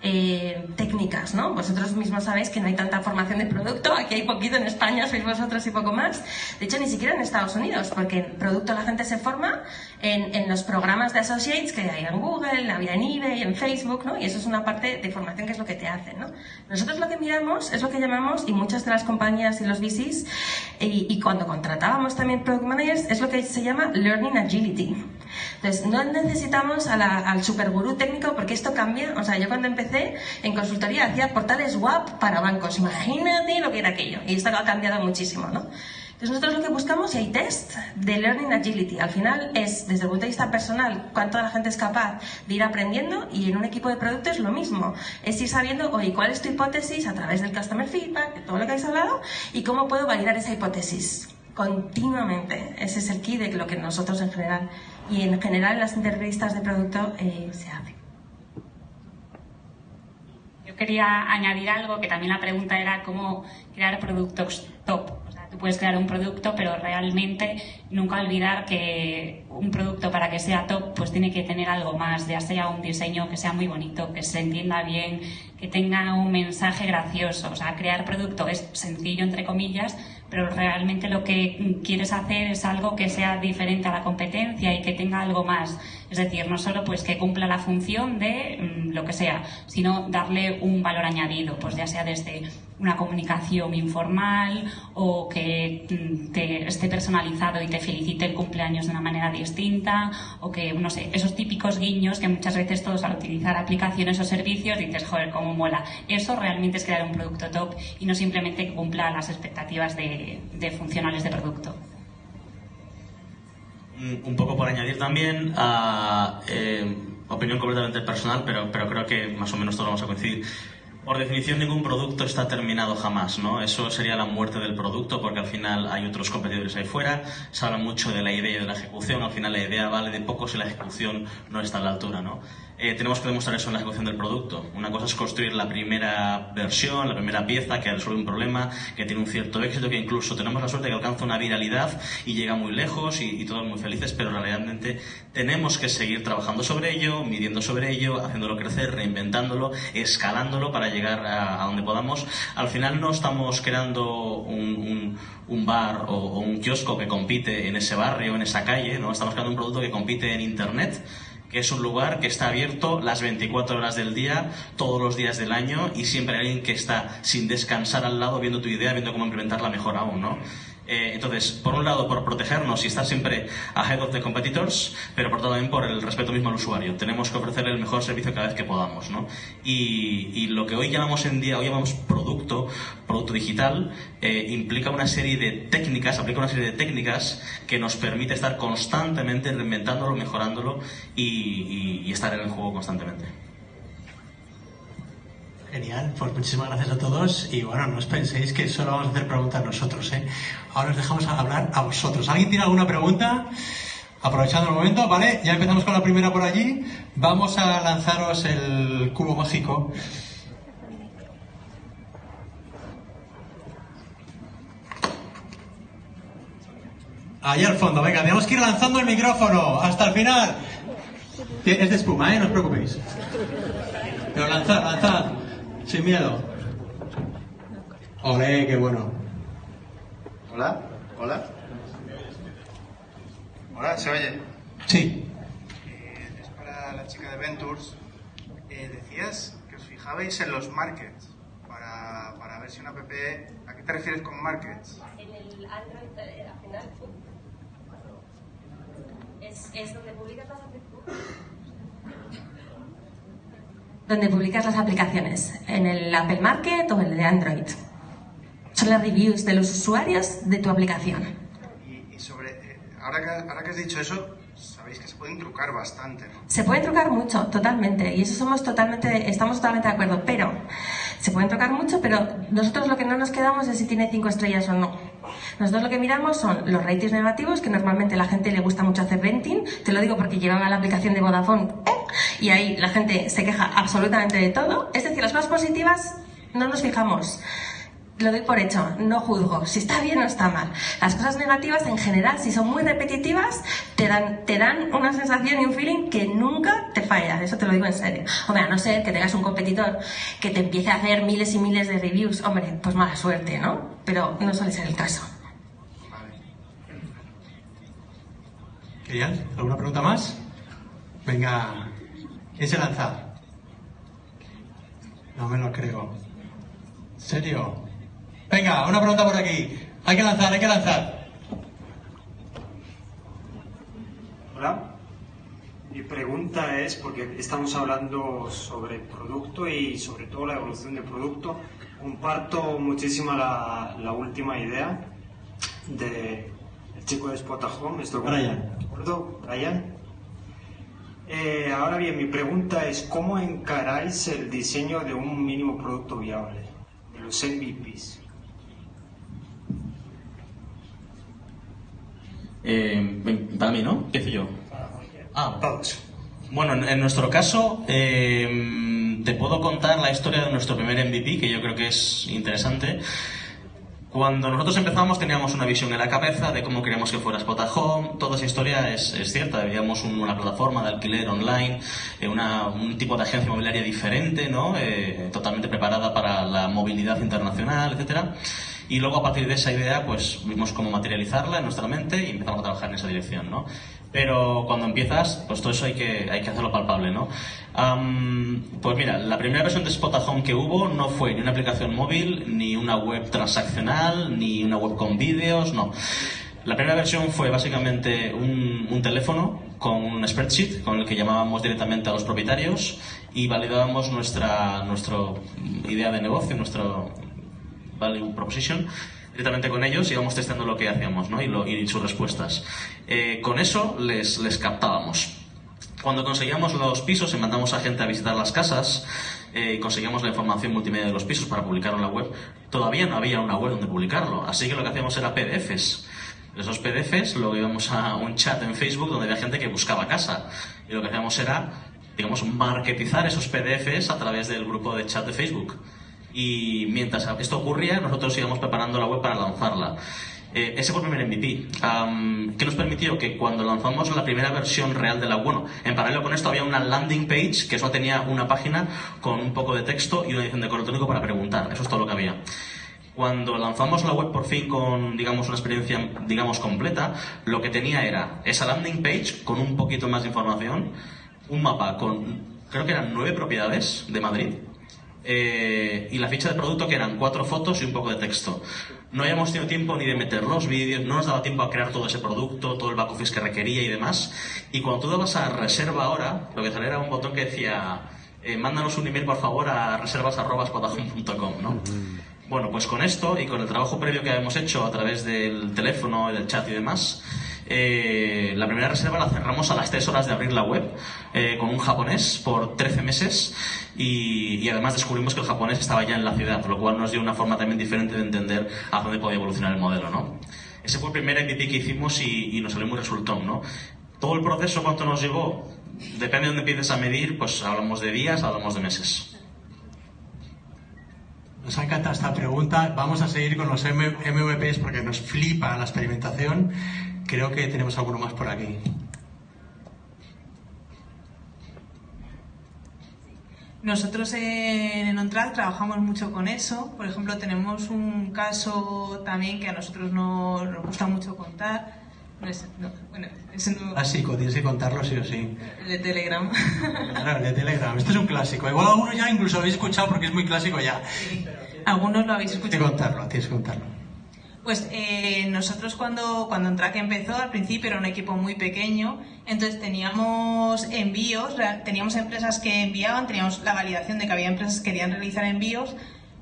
eh, técnicas, ¿no? Vosotros mismos sabéis que no hay tanta formación de producto, aquí hay poquito en España, sois vosotros y poco más. De hecho, ni siquiera en Estados Unidos, porque en producto la gente se forma en, en los programas de associates que hay en Google, había en eBay, en Facebook, ¿no? Y eso es una parte de formación que es lo que te hacen, ¿no? Nosotros lo que miramos es lo que llamamos, y muchas de las compañías y los VCs, y, cuando contratábamos también product managers, es lo que se llama learning agility. Entonces, no necesitamos a la- al supergurú técnico porque esto cambia. O sea, yo cuando empecé en consultoría hacía portales WAP para bancos. Imagínate lo que era aquello. Y esto ha cambiado muchísimo, ¿no? Entonces, nosotros lo que buscamos, hay test de Learning Agility. Al final es, desde el punto de vista personal, cuánto la gente es capaz de ir aprendiendo y en un equipo de producto es lo mismo. Es ir sabiendo, oye, cuál es tu hipótesis a través del Customer Feedback, de todo lo que habéis hablado, y cómo puedo validar esa hipótesis continuamente. Ese es el key de lo que nosotros en general, y en general en las entrevistas de producto eh, se hace. Quería añadir algo, que también la pregunta era cómo crear productos top. O sea, tú puedes crear un producto, pero realmente nunca olvidar que un producto para que sea top, pues tiene que tener algo más, ya sea un diseño que sea muy bonito, que se entienda bien, que tenga un mensaje gracioso. O sea, crear producto es sencillo, entre comillas, pero realmente lo que quieres hacer es algo que sea diferente a la competencia y que tenga algo más. Es decir, no solo pues que cumpla la función de mm, lo que sea, sino darle un valor añadido, pues ya sea desde una comunicación informal o que mm, te esté personalizado y te felicite el cumpleaños de una manera distinta o que, no sé, esos típicos guiños que muchas veces todos al utilizar aplicaciones o servicios dices, joder, cómo mola. Eso realmente es crear un producto top y no simplemente que cumpla las expectativas de, de funcionales de producto. Un poco por añadir también, a, eh, opinión completamente personal, pero, pero creo que más o menos todos vamos a coincidir. Por definición, ningún producto está terminado jamás, ¿no? Eso sería la muerte del producto, porque al final hay otros competidores ahí fuera. Se habla mucho de la idea y de la ejecución. Al final, la idea vale de poco si la ejecución no está a la altura, ¿no? Eh, tenemos que demostrar eso en la ejecución del producto. Una cosa es construir la primera versión, la primera pieza que resuelve un problema, que tiene un cierto éxito, que incluso tenemos la suerte de que alcanza una viralidad y llega muy lejos y, todos muy felices, pero realmente tenemos que seguir trabajando sobre ello, midiendo sobre ello, haciéndolo crecer, reinventándolo, escalándolo para llegar a, a donde podamos. Al final no estamos creando un, un- un bar o, o un kiosco que compite en ese barrio, en esa calle, ¿no? Estamos creando un producto que compite en Internet que es un lugar que está abierto las 24 horas del día, todos los días del año y siempre hay alguien que está sin descansar al lado viendo tu idea, viendo cómo implementarla mejor aún, ¿no? Eh, entonces, por un lado, por protegernos y estar siempre ahead of the competitors, pero por también por el respeto mismo al usuario. Tenemos que ofrecerle el mejor servicio cada vez que podamos, ¿no? Y, y lo que hoy llamamos en día, hoy llamamos producto, producto digital, eh, implica una serie de técnicas, aplica una serie de técnicas que nos permite estar constantemente reinventándolo, mejorándolo y estar en el juego constantemente. Genial, pues muchísimas gracias a todos y bueno, no os penséis que solo vamos a hacer preguntas nosotros, ¿eh? Ahora os dejamos hablar a vosotros. ¿Alguien tiene alguna pregunta? Aprovechando el momento, ¿vale? Ya empezamos con la primera por allí. Vamos a lanzaros el cubo mágico. Ahí al fondo, venga, tenemos que ir lanzando el micrófono hasta el final. Es de espuma, ¿eh? No os preocupéis. Pero lanzad, lanzad, sin miedo. Olé, qué bueno. Hola, hola. Hola, ¿se oye? Sí. Eh, es para la chica de Ventures. Eh, decías que os fijabais en los markets para, para ver si una app... ¿A qué te refieres con markets? En el Android, eh, al final, es, es donde publicas las aplicaciones. Donde publicas las aplicaciones, en el Apple Market o en el de Android. Son las reviews de los usuarios de tu aplicación. Y, y sobre... eh, ahora, que, ahora que has dicho eso, sabéis que se pueden trucar bastante. Se puede trucar mucho, totalmente, y eso somos totalmente, estamos totalmente de acuerdo, pero se pueden trucar mucho, pero nosotros lo que no nos quedamos es si tiene cinco estrellas o no. Nosotros lo que miramos son los ratings negativos, que normalmente la gente le gusta mucho hacer renting, te lo digo porque llevan a la aplicación de Vodafone ¿eh? y ahí la gente se queja absolutamente de todo. Es decir, las cosas positivas no nos fijamos. Lo doy por hecho, no juzgo si está bien o está mal. Las cosas negativas en general, si son muy repetitivas, te dan, te dan una sensación y un feeling que nunca te falla. Eso te lo digo en serio. Hombre, a no ser que tengas un competidor que te empiece a hacer miles y miles de reviews, hombre, pues mala suerte, ¿no? Pero no suele ser el caso. Genial. ¿Alguna pregunta más? Venga, ¿quién se lanza? No me lo creo. ¿En serio? Venga, una pregunta por aquí. Hay que lanzar, hay que lanzar. Hola. Mi pregunta es, porque estamos hablando sobre producto y sobre todo la evolución del producto, comparto muchísimo la, la última idea de el chico de Spot Home, estoy Brian. ¿de acuerdo? Brian. Eh, ahora bien, mi pregunta es, ¿cómo encaráis el diseño de un mínimo producto viable? De los MVPs. Eh, para mí, ¿no? ¿Qué hice yo? Ah, Todos. Bueno, en, nuestro caso, eh, te puedo contar la historia de nuestro primer MVP, que yo creo que es interesante. Cuando nosotros empezamos teníamos una visión en la cabeza de cómo queríamos que fuera Spot Home. Toda esa historia es, cierta. Veíamos un- una plataforma de alquiler online, eh, una- un tipo de agencia inmobiliaria diferente, ¿no? Eh, totalmente preparada para la movilidad internacional, etcétera. Y luego a partir de esa idea, pues vimos cómo materializarla en nuestra mente y empezamos a trabajar en esa dirección, ¿no? Pero cuando empiezas, pues todo eso hay que, hay que hacerlo palpable, ¿no? Am, pues mira, la primera versión de Spot Home que hubo no fue ni una aplicación móvil, ni una web transaccional, ni una web con vídeos, no. La primera versión fue básicamente un, un teléfono con un spreadsheet con el que llamábamos directamente a los propietarios y validábamos nuestra, nuestra idea de negocio, nuestro value proposition directamente con ellos y íbamos testeando lo que hacíamos ¿no? y, lo- y sus respuestas. Eh, con eso les, captábamos. Cuando conseguíamos los pisos y mandamos a gente a visitar las casas eh, y conseguíamos la información multimedia de los pisos para publicarlo en la web, todavía no había una web donde publicarlo. Así que lo que hacíamos era PDFs. Esos PDFs luego íbamos a un chat en Facebook donde había gente que buscaba casa. Y lo que hacíamos era, digamos, marketizar esos PDFs a través del grupo de chat de Facebook. Y mientras esto ocurría, nosotros íbamos preparando la web para lanzarla. Eh, ese fue el primer MVP, am, que nos permitió que cuando lanzamos la primera versión real de la bueno, en paralelo con esto había una landing page que solo tenía una página con un poco de texto y una edición de correo electrónico para preguntar. Eso es todo lo que había. Cuando lanzamos la web por fin con, digamos, una experiencia, digamos, completa, lo que tenía era esa landing page con un poquito más de información, un mapa con, creo que eran nueve propiedades de Madrid, eh, y la ficha de producto que eran cuatro fotos y un poco de texto. No habíamos tenido tiempo ni de meter los vídeos, no nos daba tiempo a crear todo ese producto, todo el back office que requería y demás. Y cuando tú dabas a reserva ahora, lo que salía era un botón que decía, eh, mándanos un email por favor a reservas.spotahome.com, ¿no? Bueno, pues con esto y con el trabajo previo que habíamos hecho a través del teléfono, del chat y demás, eh, la primera reserva la cerramos a las 3 horas de abrir la web eh, con un japonés por 13 meses y, y además descubrimos que el japonés estaba ya en la ciudad, lo cual nos dio una forma también diferente de entender a dónde podía evolucionar el modelo, ¿no? Ese fue el primer MVP que hicimos y, y nos salió muy resultón, ¿no? Todo el proceso, ¿cuánto nos llevó? Depende de dónde empieces a medir, pues hablamos de días, hablamos de meses. Nos ha encantado esta pregunta. Vamos a seguir con los MVPs porque nos flipa la experimentación. Creo que tenemos alguno más por aquí. Nosotros en OnTrack trabajamos mucho con eso. Por ejemplo, tenemos un caso también que a nosotros no- nos gusta mucho contar. No es- no, bueno, no- Clásico, tienes que contarlo sí o sí. el de Telegram. Claro, el de Telegram. Este es un clásico. Igual alguno ya incluso lo habéis escuchado porque es muy clásico ya. Algunos lo habéis Tienes que escuchado. contarlo, tienes que contarlo. Pues eh, nosotros cuando, cuando Entrack empezó, al principio era un equipo muy pequeño, entonces teníamos envíos, teníamos empresas que enviaban, teníamos la validación de que había empresas que querían realizar envíos,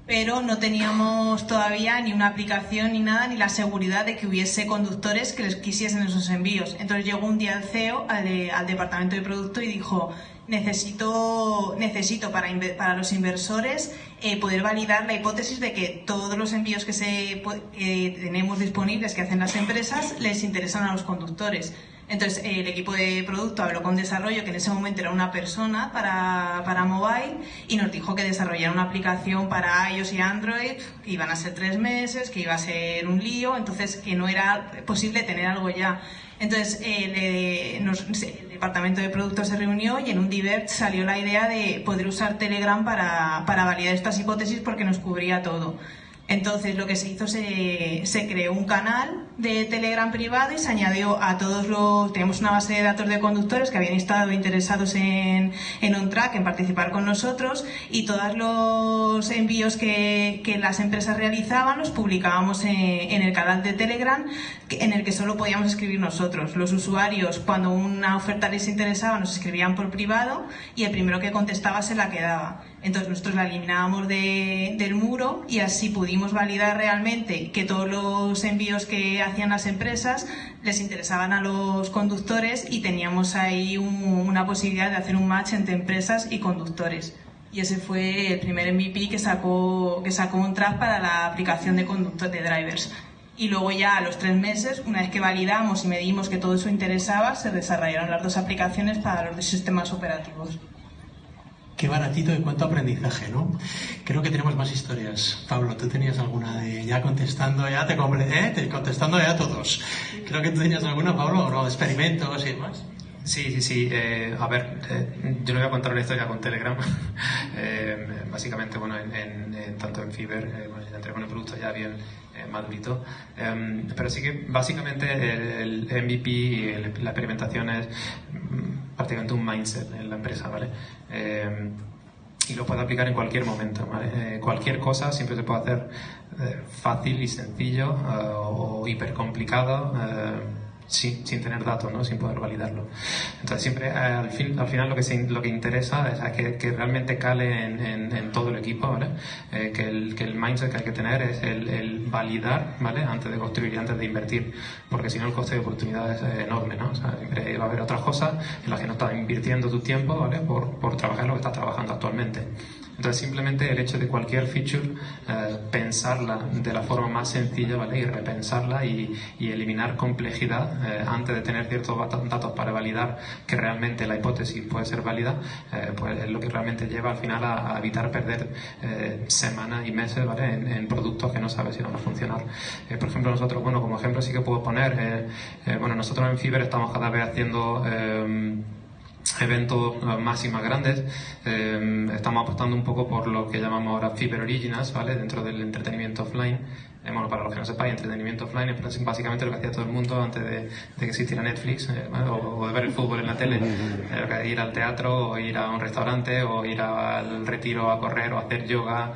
pero no teníamos todavía ni una aplicación ni nada, ni la seguridad de que hubiese conductores que les quisiesen esos envíos. Entonces llegó un día el CEO al, de- al departamento de producto y dijo, necesito, necesito para, para los inversores eh, poder validar la hipótesis de que todos los envíos que, se, que tenemos disponibles que hacen las empresas les interesan a los conductores. Entonces, eh, el equipo de producto habló con desarrollo, que en ese momento era una persona para, para mobile, y nos dijo que desarrollara una aplicación para iOS y Android, que iban a ser tres meses, que iba a ser un lío, entonces que no era posible tener algo ya. Entonces, eh, le- nos- el departamento de producto se reunió y en un divert salió la idea de poder usar Telegram para, para validar estas hipótesis porque nos cubría todo. Entonces lo que se hizo, se, se creó un canal de Telegram privado y se añadió a todos los... Tenemos una base de datos de conductores que habían estado interesados en, en OnTrack, en participar con nosotros y todos los envíos que, que las empresas realizaban los publicábamos en, el canal de Telegram en el que solo podíamos escribir nosotros. Los usuarios, cuando una oferta les interesaba, nos escribían por privado y el primero que contestaba se la quedaba. Entonces nosotros la eliminábamos de- del muro y así pudimos validar realmente que todos los envíos que hacían las empresas les interesaban a los conductores y teníamos ahí un- una posibilidad de hacer un match entre empresas y conductores. Y ese fue el primer MVP que sacó, que sacó un track para la aplicación de conductor de drivers. Y luego ya a los tres meses, una vez que validamos y medimos que todo eso interesaba, se desarrollaron las dos aplicaciones para los sistemas operativos. Qué baratito y cuánto aprendizaje, ¿no? Creo que tenemos más historias. Pablo, tú tenías alguna de ya contestando, ya te, ¿eh? Te- contestando ya todos. Creo que tú tenías alguna, Pablo, o no, de experimentos y demás. Sí, sí, sí. eh, a ver, eh, yo no voy a contar una historia con Telegram. Eh, básicamente, bueno, en, en- en- tanto en Fiverr, eh, bueno, entré con el producto ya bien eh, madurito. Em, pero sí que básicamente el, MVP y el- la experimentación es prácticamente un mindset en la empresa, ¿vale? Em, y lo puede aplicar en cualquier momento. ¿vale? Eh, cualquier cosa siempre se puede hacer eh, fácil y sencillo eh, o hiper complicado eh, sin, sin tener datos, ¿no? sin poder validarlo. Entonces siempre eh, al, fin, al final lo que, se- lo que interesa es que, que realmente cale en, en- en todo el equipo, ¿vale? Eh, que, el, que el mindset que hay que tener es el, el validar ¿vale? antes de construir y antes de invertir, porque si no el coste de oportunidad es enorme. ¿no? O sea, siempre va a haber otras cosas en las que no estás invirtiendo tu tiempo ¿vale? por, por trabajar lo que estás trabajando actualmente. Entonces simplemente el hecho de cualquier feature eh, pensarla de la forma más sencilla ¿vale? y repensarla y, y eliminar complejidad eh, antes de tener ciertos dat- datos para validar que realmente la hipótesis puede ser válida, eh, pues es lo que realmente lleva al final a, evitar perder eh, semanas y meses ¿vale? en, productos que no sabes si van a funcionar. Por ejemplo nosotros, bueno, como ejemplo sí que puedo poner, bueno, nosotros en Fiverr estamos cada vez haciendo... eventos eh, más y más grandes. Eh, estamos apostando un poco por lo que llamamos ahora Fiber Originals, ¿vale? Dentro del entretenimiento offline. Eh, bueno, para los que no sepáis, entretenimiento offline es básicamente lo que hacía todo el mundo antes de, que existiera Netflix eh, o, de ver el fútbol en la tele. Eh, ir al teatro o ir a un restaurante o ir al retiro a correr o hacer yoga,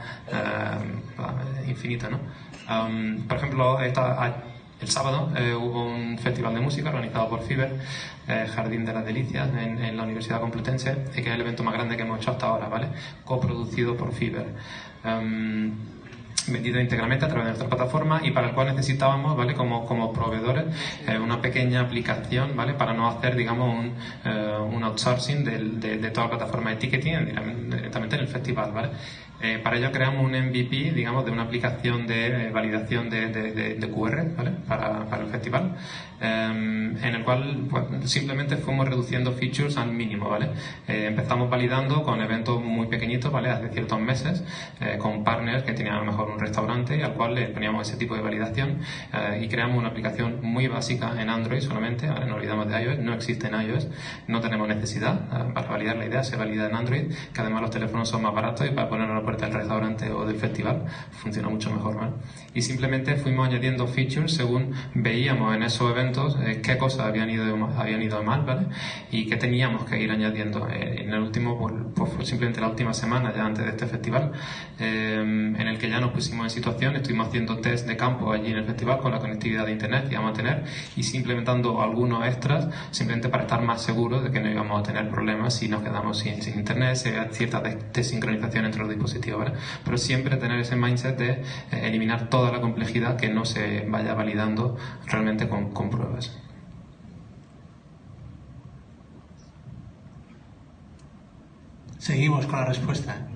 infinito, ¿no? por ejemplo, el sábado hubo un festival de música organizado por FIBER, Jardín de las Delicias, en, la Universidad Complutense, que es el evento más grande que hemos hecho hasta ahora, ¿vale? Coproducido por FIBER vendido íntegramente a través de nuestra plataforma y para el cual necesitábamos, ¿vale? Como, como proveedores, eh, una pequeña aplicación, ¿vale? Para no hacer, digamos, un, eh, un outsourcing de, de, toda la plataforma de ticketing directamente en el festival, ¿vale? Eh, para ello creamos un MVP, digamos, de una aplicación de eh, validación de, de, QR ¿vale? para, para, el festival, em, en el cual pues, simplemente fuimos reduciendo features al mínimo. ¿vale? Eh, empezamos validando con eventos muy pequeñitos, ¿vale? hace ciertos meses, con partners que tenían a lo mejor un restaurante al cual le poníamos ese tipo de validación y creamos una aplicación muy básica en Android solamente, ¿vale? no olvidamos de iOS, no existe en iOS, no tenemos necesidad para validar la idea, se valida en Android, que además los teléfonos son más baratos y para ponerlo del restaurante o del festival, funciona mucho mejor. Y simplemente fuimos añadiendo features según veíamos en esos eventos eh, qué cosas habían ido, habían ido mal ¿vale? y qué teníamos que ir añadiendo. Eh, en el último, pues, pues, simplemente la última semana ya antes de este festival, eh, en el que ya nos pusimos en situación, estuvimos haciendo test de campo allí en el festival con la conectividad de internet que íbamos a tener y implementando algunos extras simplemente para estar más seguros de que no íbamos a tener problemas si nos quedamos sin, sin internet, si hay cierta desincronización entre los dispositivos pero siempre tener ese mindset de eh, eliminar toda la complejidad que no se vaya validando realmente con, con pruebas. Seguimos con la respuesta.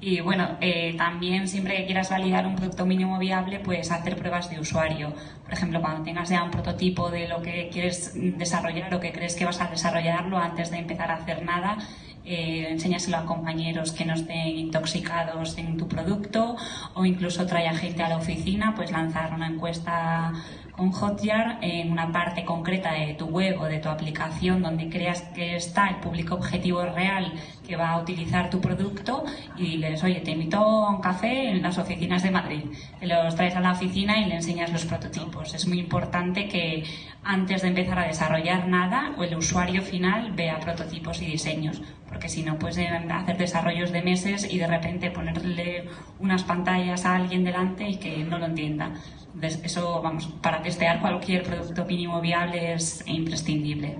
Y bueno, eh, también siempre que quieras validar un producto mínimo viable, puedes hacer pruebas de usuario. Por ejemplo, cuando tengas ya un prototipo de lo que quieres desarrollar o que crees que vas a desarrollarlo antes de empezar a hacer nada, eh, enséñaselo a compañeros que no estén intoxicados en tu producto o incluso trae a gente a la oficina, pues lanzar una encuesta con Hotjar en una parte concreta de tu web o de tu aplicación donde creas que está el público objetivo real que va a utilizar tu producto y les oye, te invito a un café en las oficinas de Madrid. Te los traes a la oficina y le enseñas los prototipos. Es muy importante que antes de empezar a desarrollar nada, el usuario final vea prototipos y diseños, porque si no, puedes hacer desarrollos de meses y de repente ponerle unas pantallas a alguien delante y que no lo entienda. eso, vamos, para testear cualquier producto mínimo viable es imprescindible.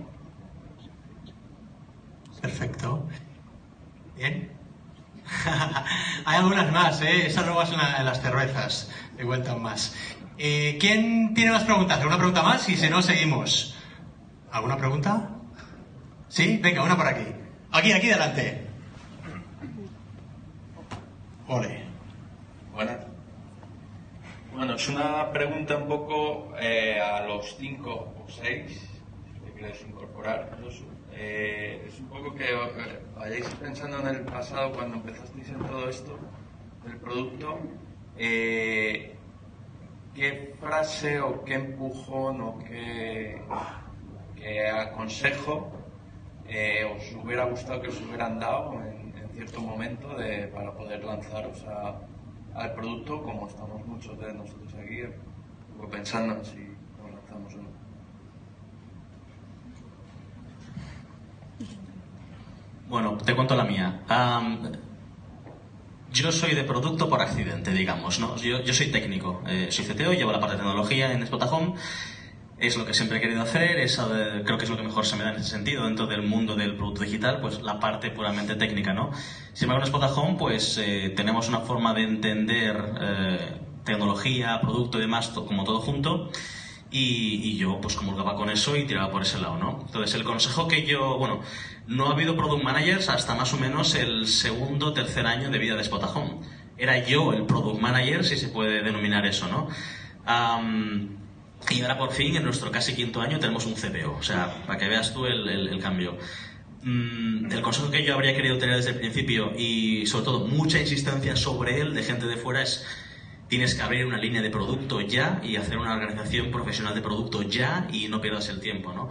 Perfecto. Bien. Hay algunas más, ¿eh? Esas luego son las cervezas. Me cuentan más. Eh, ¿Quién tiene más preguntas? ¿Alguna pregunta más? Y si no, seguimos. ¿Alguna pregunta? ¿Sí? Venga, una por aquí. Aquí, aquí delante. Ole. Buenas. Bueno, es una pregunta un poco eh, a los cinco o seis, si quieres incorporar. Eh, es un poco que eh, vayáis pensando en el pasado cuando empezasteis en todo esto del producto. Eh, ¿Qué frase o qué empujón o qué, aconsejo os hubiera gustado que os hubieran dado en, cierto momento para poder lanzaros al producto como estamos muchos de nosotros aquí pensando en si lo lanzamos o no? Bueno, te cuento la mía. yo soy de producto por accidente, digamos, ¿no? Yo, soy técnico, eh, soy CTO, llevo la parte de tecnología en Spotahome. Es lo que siempre he querido hacer, es, creo que es lo que mejor se me da en ese sentido, dentro del mundo del producto digital, pues la parte puramente técnica, ¿no? Sin embargo, en Spotahome, pues eh, tenemos una forma de entender eh, tecnología, producto y demás, como todo junto, y, yo pues comulgaba con eso y tiraba por ese lado, ¿no? Entonces el consejo que yo, bueno, no ha habido product managers hasta más o menos el segundo, tercer año de vida de Spotahome. Era yo el product manager, si se puede denominar eso, ¿no? Y ahora por fin, en nuestro casi quinto año, tenemos un CPO. O sea, para que veas tú el, cambio. Mm, el consejo que yo habría querido tener desde el principio y sobre todo mucha insistencia sobre él de gente de fuera es tienes que abrir una línea de producto ya y hacer una organización profesional de producto ya y no pierdas el tiempo. ¿no?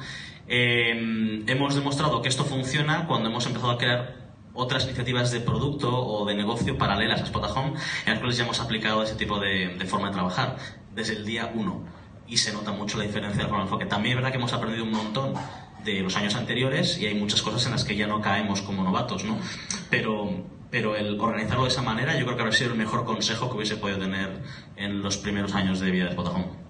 Em, hemos demostrado que esto funciona cuando hemos empezado a crear otras iniciativas de producto o de negocio paralelas a Spotahome en las cuales ya hemos aplicado ese tipo de, de forma de trabajar desde el día uno y se nota mucho la diferencia del enfoque. También es verdad que hemos aprendido un montón de los años anteriores y hay muchas cosas en las que ya no caemos como novatos, ¿no? Pero, pero el organizarlo de esa manera yo creo que habría sido el mejor consejo que hubiese podido tener en los primeros años de vida de Spotahome.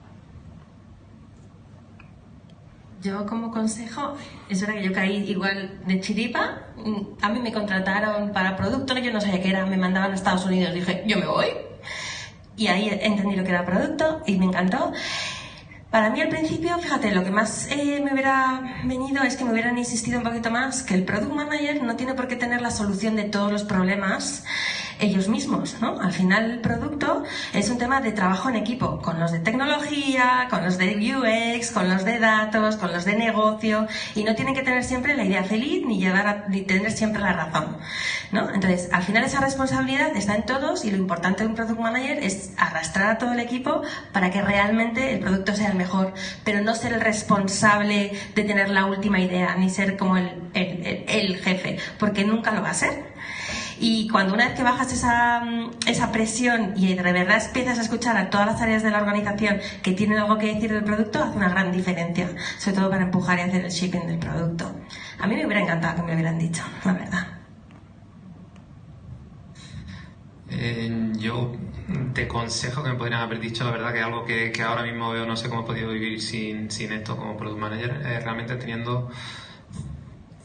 Yo como consejo, es verdad que yo caí igual de chiripa. A mí me contrataron para producto, yo no sabía qué era, me mandaban a Estados Unidos, dije, yo me voy. Y ahí entendí lo que era producto y me encantó. Para mí al principio, fíjate, lo que más eh, me hubiera venido es que me hubieran insistido un poquito más que el product manager no tiene por qué tener la solución de todos los problemas ellos mismos, ¿no? Al final el producto es un tema de trabajo en equipo, con los de tecnología, con los de UX, con los de datos, con los de negocio, y no tienen que tener siempre la idea feliz ni llevar a, ni tener siempre la razón, ¿no? Entonces, al final esa responsabilidad está en todos y lo importante de un product manager es arrastrar a todo el equipo para que realmente el producto sea el mejor, pero no ser el responsable de tener la última idea, ni ser como el, el, el jefe, porque nunca lo va a ser. Y cuando una vez que bajas esa, mm, esa presión y de verdad empiezas a escuchar a todas las áreas de la organización que tienen algo que decir del producto, hace una gran diferencia, sobre todo para empujar y hacer el shipping del producto. A mí me hubiera encantado que me hubieran dicho, la verdad. Eh, yo te consejo que me podrían haber dicho, la verdad, que algo que, que, ahora mismo veo, no sé cómo he podido vivir sin, sin esto como product manager, es realmente teniendo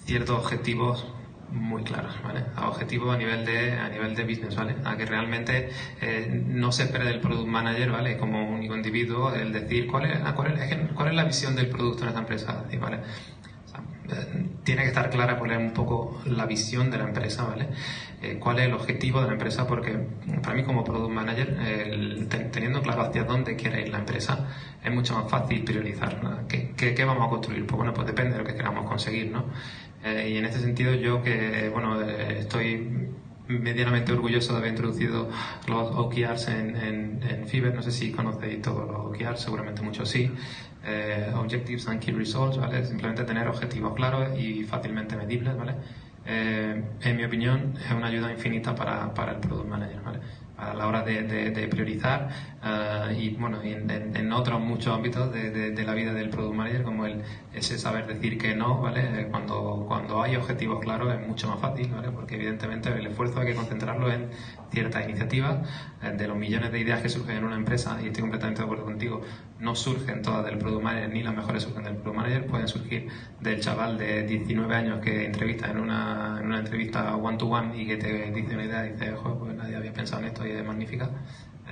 ciertos objetivos muy claros, ¿vale? A objetivo a nivel de, a nivel de business, ¿vale? A que realmente eh, no se espere del product manager, ¿vale? Como único individuo, el decir cuál es, cuál es, cuál es la visión del producto en esta empresa, ¿vale? Eh, tiene que estar clara cuál es un poco la visión de la empresa, ¿vale? Eh, cuál es el objetivo de la empresa, porque para mí como product manager, teniendo claro hacia dónde quiere ir la empresa, es mucho más fácil priorizar. ¿no? ¿Qué, qué, qué, vamos a construir? Pues bueno, pues depende de lo que queramos conseguir, ¿no? Eh, y en este sentido yo que, bueno, eh, estoy medianamente orgulloso de haber introducido los OKRs en, en. No sé si conocéis todos los OKRs, seguramente muchos sí. Eh, objectives and Key Results, ¿vale? Simplemente tener objetivos claros y fácilmente medibles, ¿vale? Eh, en mi opinión, es una ayuda infinita para, para el Product Manager, ¿vale? A la hora de, de, de priorizar uh, y bueno en, en, otros muchos ámbitos de, de, la vida del product manager como el ese saber decir que no vale cuando cuando hay objetivos claros es mucho más fácil vale porque evidentemente el esfuerzo hay que concentrarlo en ciertas iniciativas eh, de los millones de ideas que surgen en una empresa y estoy completamente de acuerdo contigo no surgen todas del product manager ni las mejores surgen del product manager pueden surgir del chaval de 19 años que entrevista en una, en una entrevista one to one y que te dice una idea y dice pues nadie había pensado en esto y es magnífica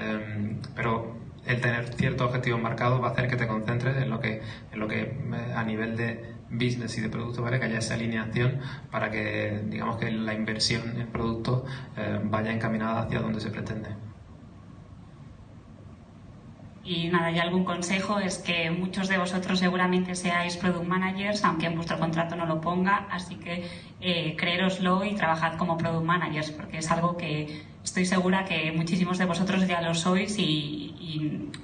eh, pero el tener ciertos objetivos marcados va a hacer que te concentres en lo que, en lo que eh, a nivel de business y de producto, ¿vale? Que haya esa alineación para que, digamos, que la inversión en producto eh, vaya encaminada hacia donde se pretende. Y nada, y algún consejo es que muchos de vosotros seguramente seáis product managers, aunque en vuestro contrato no lo ponga, así que eh, creéroslo y trabajad como product managers, porque es algo que estoy segura que muchísimos de vosotros ya lo sois y,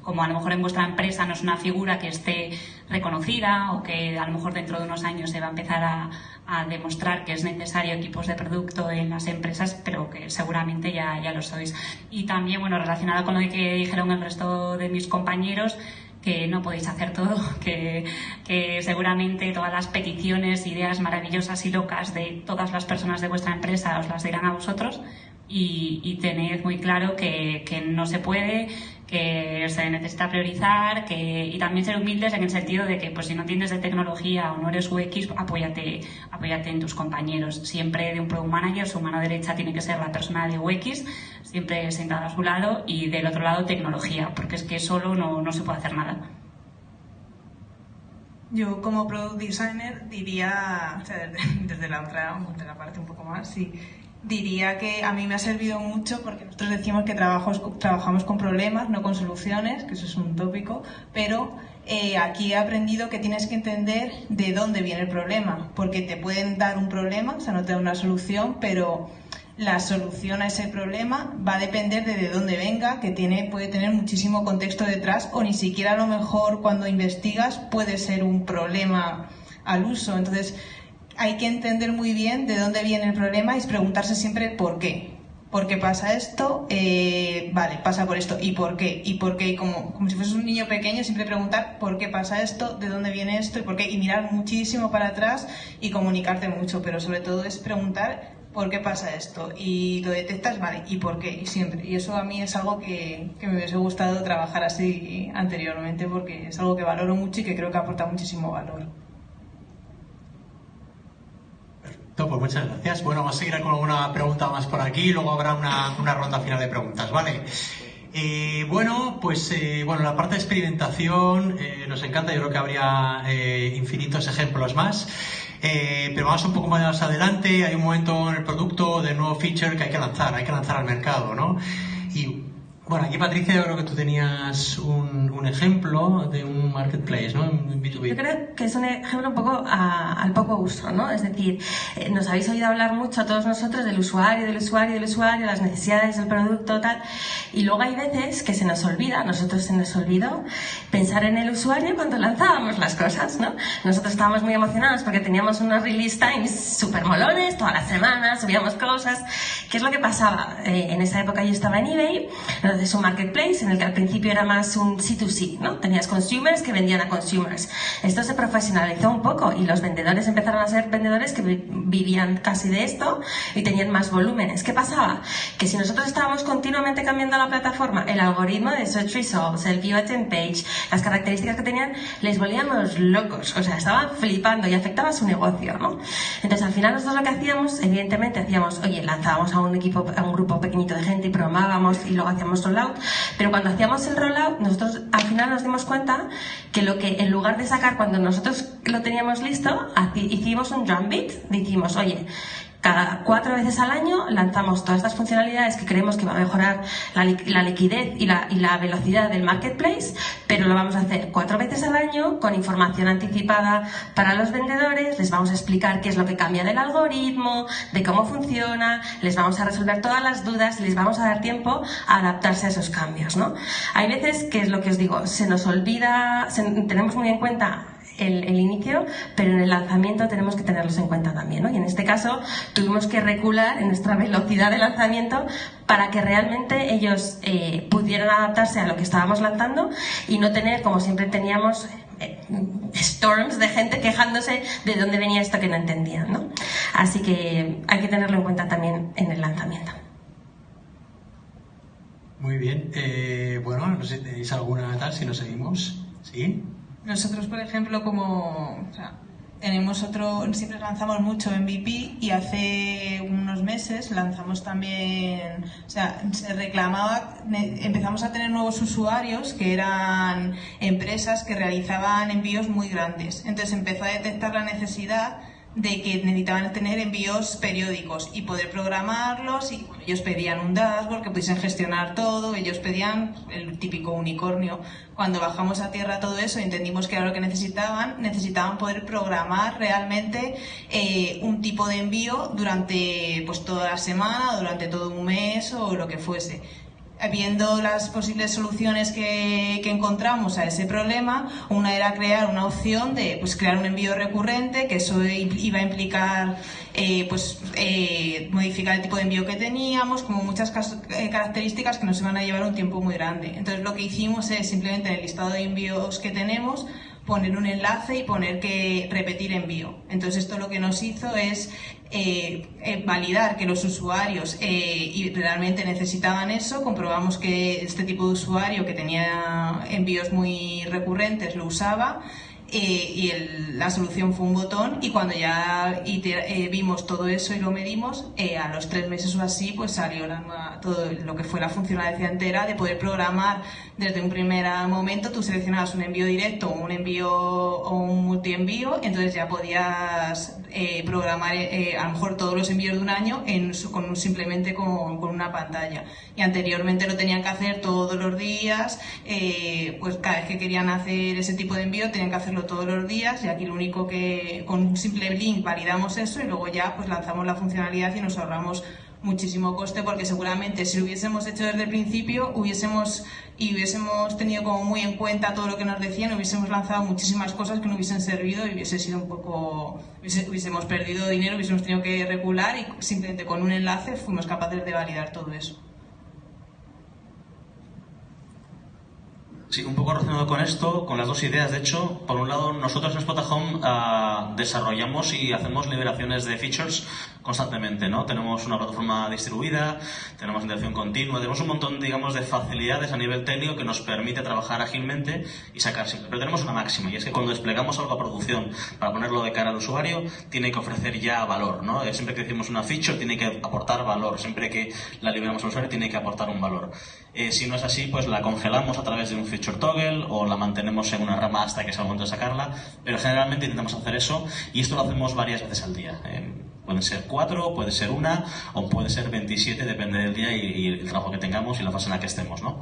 como a lo mejor en vuestra empresa no es una figura que esté reconocida o que a lo mejor dentro de unos años se va a empezar a, a demostrar que es necesario equipos de producto en las empresas, pero que seguramente ya, ya lo sois. Y también, bueno, relacionado con lo que dijeron el resto de mis compañeros, que no podéis hacer todo, que, que, seguramente todas las peticiones, ideas maravillosas y locas de todas las personas de vuestra empresa os las dirán a vosotros y, tened muy claro que, no se puede, que se necesita priorizar que, y también ser humildes en el sentido de que pues si no tienes de tecnología o no eres UX, apóyate, apóyate en tus compañeros. Siempre de un product manager, su mano derecha tiene que ser la persona de UX, siempre sentada a su lado y del otro lado tecnología, porque es que solo no, no se puede hacer nada. Yo como product designer diría, desde, desde la otra, desde la parte un poco más, sí, diría que a mí me ha servido mucho porque nosotros decimos que trabajos, trabajamos con problemas, no con soluciones, que eso es un tópico, pero eh, aquí he aprendido que tienes que entender de dónde viene el problema, porque te pueden dar un problema, o sea, no te dan una solución, pero la solución a ese problema va a depender de, de dónde venga, que tiene, puede tener muchísimo contexto detrás, o ni siquiera a lo mejor cuando investigas puede ser un problema al uso. Entonces, hay que entender muy bien de dónde viene el problema y preguntarse siempre por qué. ¿Por qué pasa esto? Eh, vale, pasa por esto. ¿Y por qué? ¿Y por qué? Como, como si fueses un niño pequeño, siempre preguntar por qué pasa esto, de dónde viene esto y por qué. Y mirar muchísimo para atrás y comunicarte mucho. Pero sobre todo es preguntar por qué pasa esto. Y lo detectas, vale, ¿y por qué? Y siempre. Y eso a mí es algo que, que me hubiese gustado trabajar así anteriormente porque es algo que valoro mucho y que creo que aporta muchísimo valor. Pues muchas gracias. Bueno, vamos a seguir con alguna pregunta más por aquí y luego habrá una, una ronda final de preguntas, ¿vale? Eh, bueno, pues eh, bueno, la parte de experimentación eh, nos encanta, yo creo que habría infinitos ejemplos más. Pero vamos un poco más adelante, hay un momento en el producto de nuevo feature que hay que lanzar, hay que lanzar al mercado, ¿no? Y bueno, aquí Patricia, yo creo que tú tenías un, un ejemplo de un marketplace, ¿no? Un B2B. Yo creo que es un ejemplo un poco a- al poco uso, ¿no? Es decir, eh, nos habéis oído hablar mucho todos nosotros del usuario, del usuario, del usuario, las necesidades del producto, tal. Y luego hay veces que se nos olvida, a nosotros se nos olvidó pensar en el usuario cuando lanzábamos las cosas, ¿no? Nosotros estábamos muy emocionados porque teníamos unos release times súper molones, todas las semanas subíamos cosas. ¿Qué es lo que pasaba? Eh, en esa época yo estaba en eBay, entonces un marketplace en el que al principio era más un C2C, ¿no? Tenías consumers que vendían a consumers. Esto se profesionalizó un poco y los vendedores empezaron a ser vendedores que vi- vivían casi de esto y tenían más volúmenes. ¿Qué pasaba? Que si nosotros estábamos continuamente cambiando la plataforma, el algoritmo de Search Results, el View Attempt Page, las características que tenían, les volvíamos locos. O sea, estaban flipando y afectaba su negocio, ¿no? Entonces, al final nosotros lo que hacíamos, evidentemente, hacíamos, oye, lanzábamos a un equipo, a un grupo pequeñito de gente y programábamos y luego hacíamos rollout. Pero cuando hacíamos el rollout, nosotros al final nos dimos cuenta que lo que, en lugar de sacar cuando nosotros lo teníamos listo, hicimos un drum beat. Dijimos, oye, cada cuatro veces al año lanzamos todas estas funcionalidades que creemos que va a mejorar la, li- la liquidez y la, velocidad del marketplace, pero lo vamos a hacer cuatro veces al año con información anticipada para los vendedores, les vamos a explicar qué es lo que cambia del algoritmo, de cómo funciona, les vamos a resolver todas las dudas y les vamos a dar tiempo a adaptarse a esos cambios, ¿no? Hay veces que es lo que os digo, se nos olvida, tenemos muy en cuenta el, inicio, pero en el lanzamiento tenemos que tenerlos en cuenta también. ¿no? Y en este caso tuvimos que recular en nuestra velocidad de lanzamiento para que realmente ellos eh, pudieran adaptarse a lo que estábamos lanzando y no tener, como siempre teníamos, eh, storms de gente quejándose de dónde venía esto que no entendían. ¿no? Así que hay que tenerlo en cuenta también en el lanzamiento. Muy bien. Eh, bueno, no sé si tenéis alguna tal, si nos seguimos. ¿Sí? Nosotros, por ejemplo, como o sea, tenemos otro, siempre lanzamos mucho MVP y hace unos meses lanzamos también, o sea, se reclamaba, empezamos a tener nuevos usuarios que eran empresas que realizaban envíos muy grandes. Entonces empezó a detectar la necesidad de que necesitaban tener envíos periódicos y poder programarlos y ellos pedían un dashboard que pudiesen gestionar todo, ellos pedían el típico unicornio. Cuando bajamos a tierra todo eso entendimos que era lo que necesitaban, necesitaban poder programar realmente eh, un tipo de envío durante pues toda la semana, durante todo un mes o lo que fuese viendo las posibles soluciones que, encontramos a ese problema, una era crear una opción de pues, crear un envío recurrente, que eso iba a implicar eh, pues, eh, modificar el tipo de envío que teníamos, como muchas eh, características que nos iban a llevar un tiempo muy grande. Entonces lo que hicimos es simplemente en el listado de envíos que tenemos, poner un enlace y poner que repetir envío. Entonces esto lo que nos hizo es eh, eh, validar que los usuarios eh, realmente necesitaban eso, comprobamos que este tipo de usuario que tenía envíos muy recurrentes lo usaba eh, y el- la solución fue un botón y cuando ya eh, vimos todo eso y lo medimos, eh, a los tres meses o así pues salió la todo lo que fue la funcionalidad entera de poder programar desde un primer momento, tú seleccionabas un envío directo, un envío o un multienvío, entonces ya podías eh, programar eh, a lo mejor todos los envíos de un año en con un- simplemente con, con una pantalla. Y anteriormente lo tenían que hacer todos los días, eh, pues cada vez que querían hacer ese tipo de envío tenían que hacerlo todos los días y aquí lo único que con un simple link validamos eso y luego ya pues lanzamos la funcionalidad y nos ahorramos muchísimo coste porque seguramente si lo hubiésemos hecho desde el principio hubiésemos y hubiésemos tenido como muy en cuenta todo lo que nos decían, hubiésemos lanzado muchísimas cosas que no hubiesen servido y hubiese sido un poco, hubiésemos perdido dinero, hubiésemos tenido que regular y simplemente con un enlace fuimos capaces de validar todo eso. Sí, un poco relacionado con esto, con las dos ideas. De hecho, por un lado, nosotros en Spotahome uh, desarrollamos y hacemos liberaciones de features constantemente, ¿no? Tenemos una plataforma distribuida, tenemos integración continua, tenemos un montón, digamos, de facilidades a nivel técnico que nos permite trabajar ágilmente y sacar siempre. Pero tenemos una máxima, y es que cuando desplegamos algo a producción para ponerlo de cara al usuario, tiene que ofrecer ya valor, ¿no? Eh, siempre que decimos una feature, tiene que aportar valor. Siempre que la liberamos al usuario, tiene que aportar un valor. Eh, si no es así, pues la congelamos a través de un feature toggle o la mantenemos en una rama hasta que sea el momento de sacarla, pero generalmente intentamos hacer eso y esto lo hacemos varias veces al día. Eh, pueden ser cuatro, puede ser una o puede ser 27, depende del día y, y, el trabajo que tengamos y la fase en la que estemos, ¿no?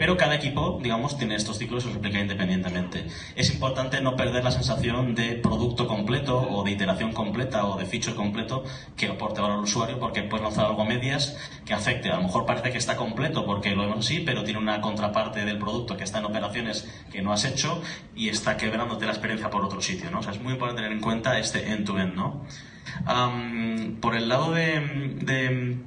Pero cada equipo, digamos, tiene estos ciclos y los replica independientemente. Es importante no perder la sensación de producto completo o de iteración completa o de feature completo que aporte valor al usuario porque puedes lanzar algo medias que afecte. A lo mejor parece que está completo porque lo vemos así, pero tiene una contraparte del producto que está en operaciones que no has hecho y está quebrándote la experiencia por otro sitio, ¿no? Es muy importante tener en cuenta este end-to-end, -end, ¿no? Por el lado de, de,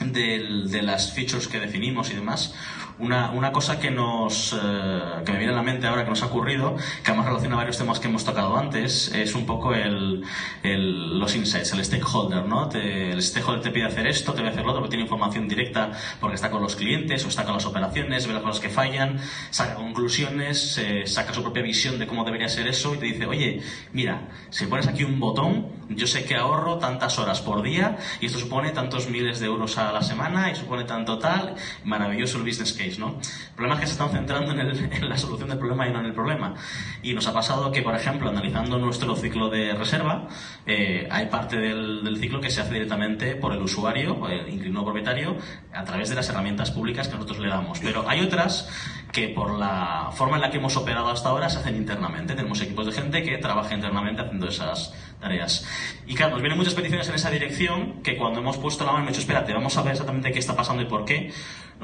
de las features que definimos y demás, una, una cosa que nos eh, que me viene a la mente ahora que nos ha ocurrido, que además relaciona varios temas que hemos tocado antes, es un poco el, los insights, el stakeholder, ¿no? El stakeholder te pide hacer esto, te voy a hacer lo otro, porque tiene información directa porque está con los clientes o está con las operaciones, ve las cosas que fallan, saca conclusiones, eh, saca su propia visión de cómo debería ser eso y te dice, oye, mira, si pones aquí un botón, yo sé que ahorro tantas horas por día y esto supone tantos miles de euros a la semana y supone tanto tal, maravilloso el business case, ¿no? El problema es que se están centrando en, el, en, la solución del problema y no en el problema. Y nos ha pasado que, por ejemplo, analizando nuestro ciclo de reserva, eh, hay parte del, del, ciclo que se hace directamente por el usuario, el inquilino propietario, a través de las herramientas públicas que nosotros le damos. Pero hay otras que por la forma en la que hemos operado hasta ahora se hacen internamente. Tenemos equipos de gente que trabaja internamente haciendo esas tareas. Y claro, nos vienen muchas peticiones en esa dirección que cuando hemos puesto la mano hemos dicho, espérate, vamos a ver exactamente qué está pasando y por qué,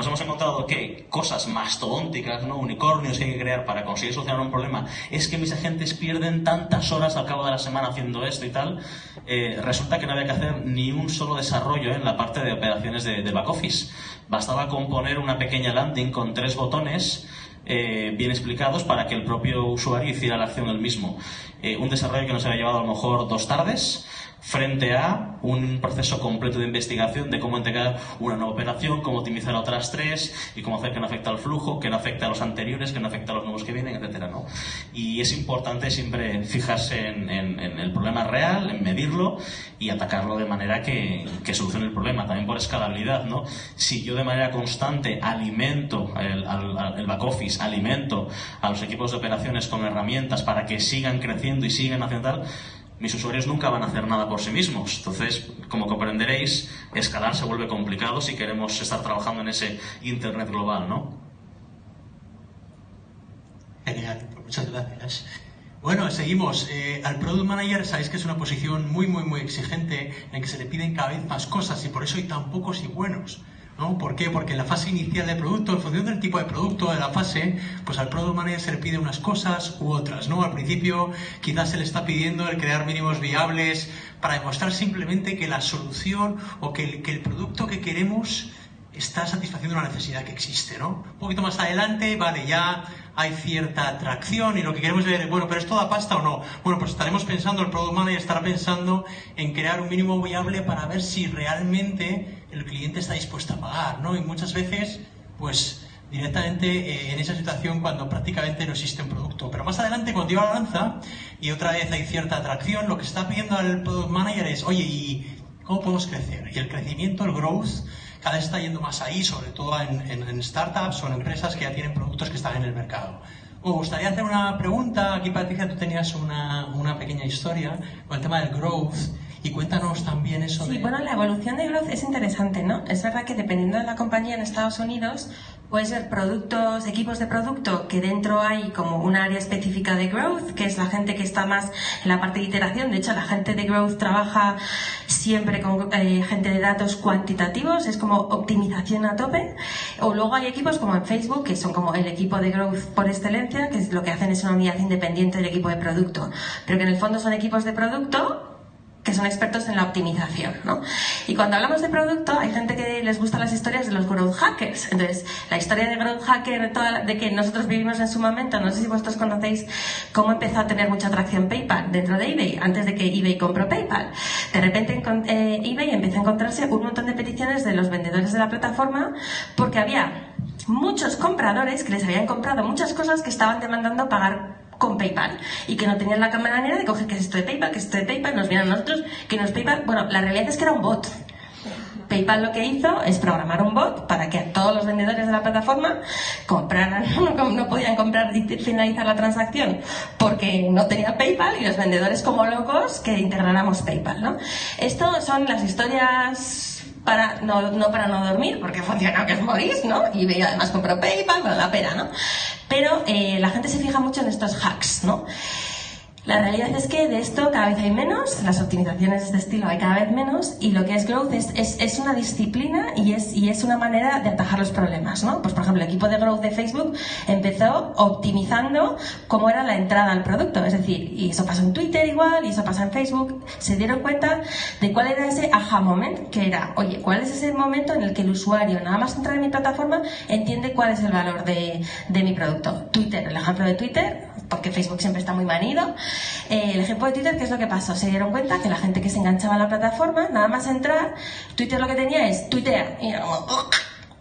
nos hemos encontrado que cosas mastodónticas, ¿no? unicornios que hay que crear para conseguir solucionar un problema, es que mis agentes pierden tantas horas al cabo de la semana haciendo esto y tal, eh, resulta que no había que hacer ni un solo desarrollo en la parte de operaciones de, de back office. Bastaba con poner una pequeña landing con tres botones eh, bien explicados para que el propio usuario hiciera la acción del mismo. Eh, un desarrollo que nos había llevado a lo mejor dos tardes frente a un proceso completo de investigación de cómo integrar una nueva operación, cómo optimizar otras tres y cómo hacer que no afecte al flujo, que no afecte a los anteriores, que no afecte a los nuevos que vienen, etcétera, ¿no? Y es importante siempre fijarse en, en, en, el problema real, en medirlo y atacarlo de manera que, que, solucione el problema, también por escalabilidad, ¿no? Si yo de manera constante alimento el, al, el back office, alimento a los equipos de operaciones con herramientas para que sigan creciendo y sigan haciendo tal, mis usuarios nunca van a hacer nada por sí mismos. Entonces, como comprenderéis, escalar se vuelve complicado si queremos estar trabajando en ese Internet global, ¿no? Genial, pues muchas gracias. Bueno, seguimos. Eh, al Product Manager sabéis que es una posición muy, muy, muy exigente en que se le piden cada vez más cosas y por eso hay tan pocos y buenos. ¿No? ¿Por qué? Porque en la fase inicial del producto, en función del tipo de producto, de la fase, pues al Product Manager pide unas cosas u otras, ¿no? Al principio quizás se le está pidiendo el crear mínimos viables para demostrar simplemente que la solución o que el, que el producto que queremos está satisfaciendo una necesidad que existe, ¿no? Un poquito más adelante, vale, ya hay cierta atracción y lo que queremos ver es, bueno, pero ¿esto da pasta o no? Bueno, pues estaremos pensando, el Product Manager estará pensando en crear un mínimo viable para ver si realmente el cliente está dispuesto a pagar, ¿no? Y muchas veces, pues directamente eh, en esa situación cuando prácticamente no existe un producto. Pero más adelante, cuando lleva la lanza y otra vez hay cierta atracción, lo que está pidiendo al Product Manager es, oye, ¿y cómo podemos crecer? Y el crecimiento, el growth, cada vez está yendo más ahí, sobre todo en, en, startups o en empresas que ya tienen productos que están en el mercado. Me gustaría hacer una pregunta. Aquí, Patricia, tú tenías una, una pequeña historia con el tema del growth Y cuéntanos también eso Sí, de... bueno, la evolución de growth es interesante, ¿no? Es verdad que dependiendo de la compañía en Estados Unidos, puede ser productos, equipos de producto que dentro hay como un área específica de growth, que es la gente que está más en la parte de iteración. De hecho, la gente de growth trabaja siempre con eh, gente de datos cuantitativos, es como optimización a tope. O luego hay equipos como en Facebook, que son como el equipo de growth por excelencia, que es lo que hacen es una unidad independiente del equipo de producto, pero que en el fondo son equipos de producto que son expertos en la optimización, ¿no? Y cuando hablamos de producto, hay gente que les gustan las historias de los growth hackers. Entonces, la historia de growth hacker de, que nosotros vivimos en su momento, no sé si vosotros conocéis cómo empezó a tener mucha atracción PayPal dentro de eBay, antes de que eBay compró PayPal. De repente eh, eBay empezó a encontrarse un montón de peticiones de los vendedores de la plataforma porque había muchos compradores que les habían comprado muchas cosas que estaban demandando pagar con PayPal y que no tenían la manera de coger que es esto de PayPal, que es esto de PayPal, nos vieron a nosotros, que no es PayPal. Bueno, la realidad es que era un bot. PayPal lo que hizo es programar un bot para que todos los vendedores de la plataforma compraran, no, no podían comprar y finalizar la transacción porque no tenía PayPal y los vendedores como locos que integráramos PayPal, ¿no? Esto son las historias para no, no para no dormir, porque funciona que os morís, ¿no? Y además compró PayPal, bueno, la pena, ¿no? Pero eh, la gente se fija mucho en estos hacks, ¿no? La realidad es que de esto cada vez hay menos, las optimizaciones de estilo hay cada vez menos y lo que es growth es, es, es, una disciplina y es, y es una manera de atajar los problemas, ¿no? Pues por ejemplo, el equipo de growth de Facebook empezó optimizando cómo era la entrada al producto, es decir, y eso pasa en Twitter igual, y eso pasa en Facebook, se dieron cuenta de cuál era ese aha moment, que era, oye, ¿cuál es ese momento en el que el usuario, nada más entrar en mi plataforma, entiende cuál es el valor de, de mi producto? Twitter, el ejemplo de Twitter, porque Facebook siempre está muy manido. Eh, el ejemplo de Twitter, ¿qué es lo que pasó? Se dieron cuenta que la gente que se enganchaba a la plataforma, nada más entrar, Twitter lo que tenía es Twitter. Y era como,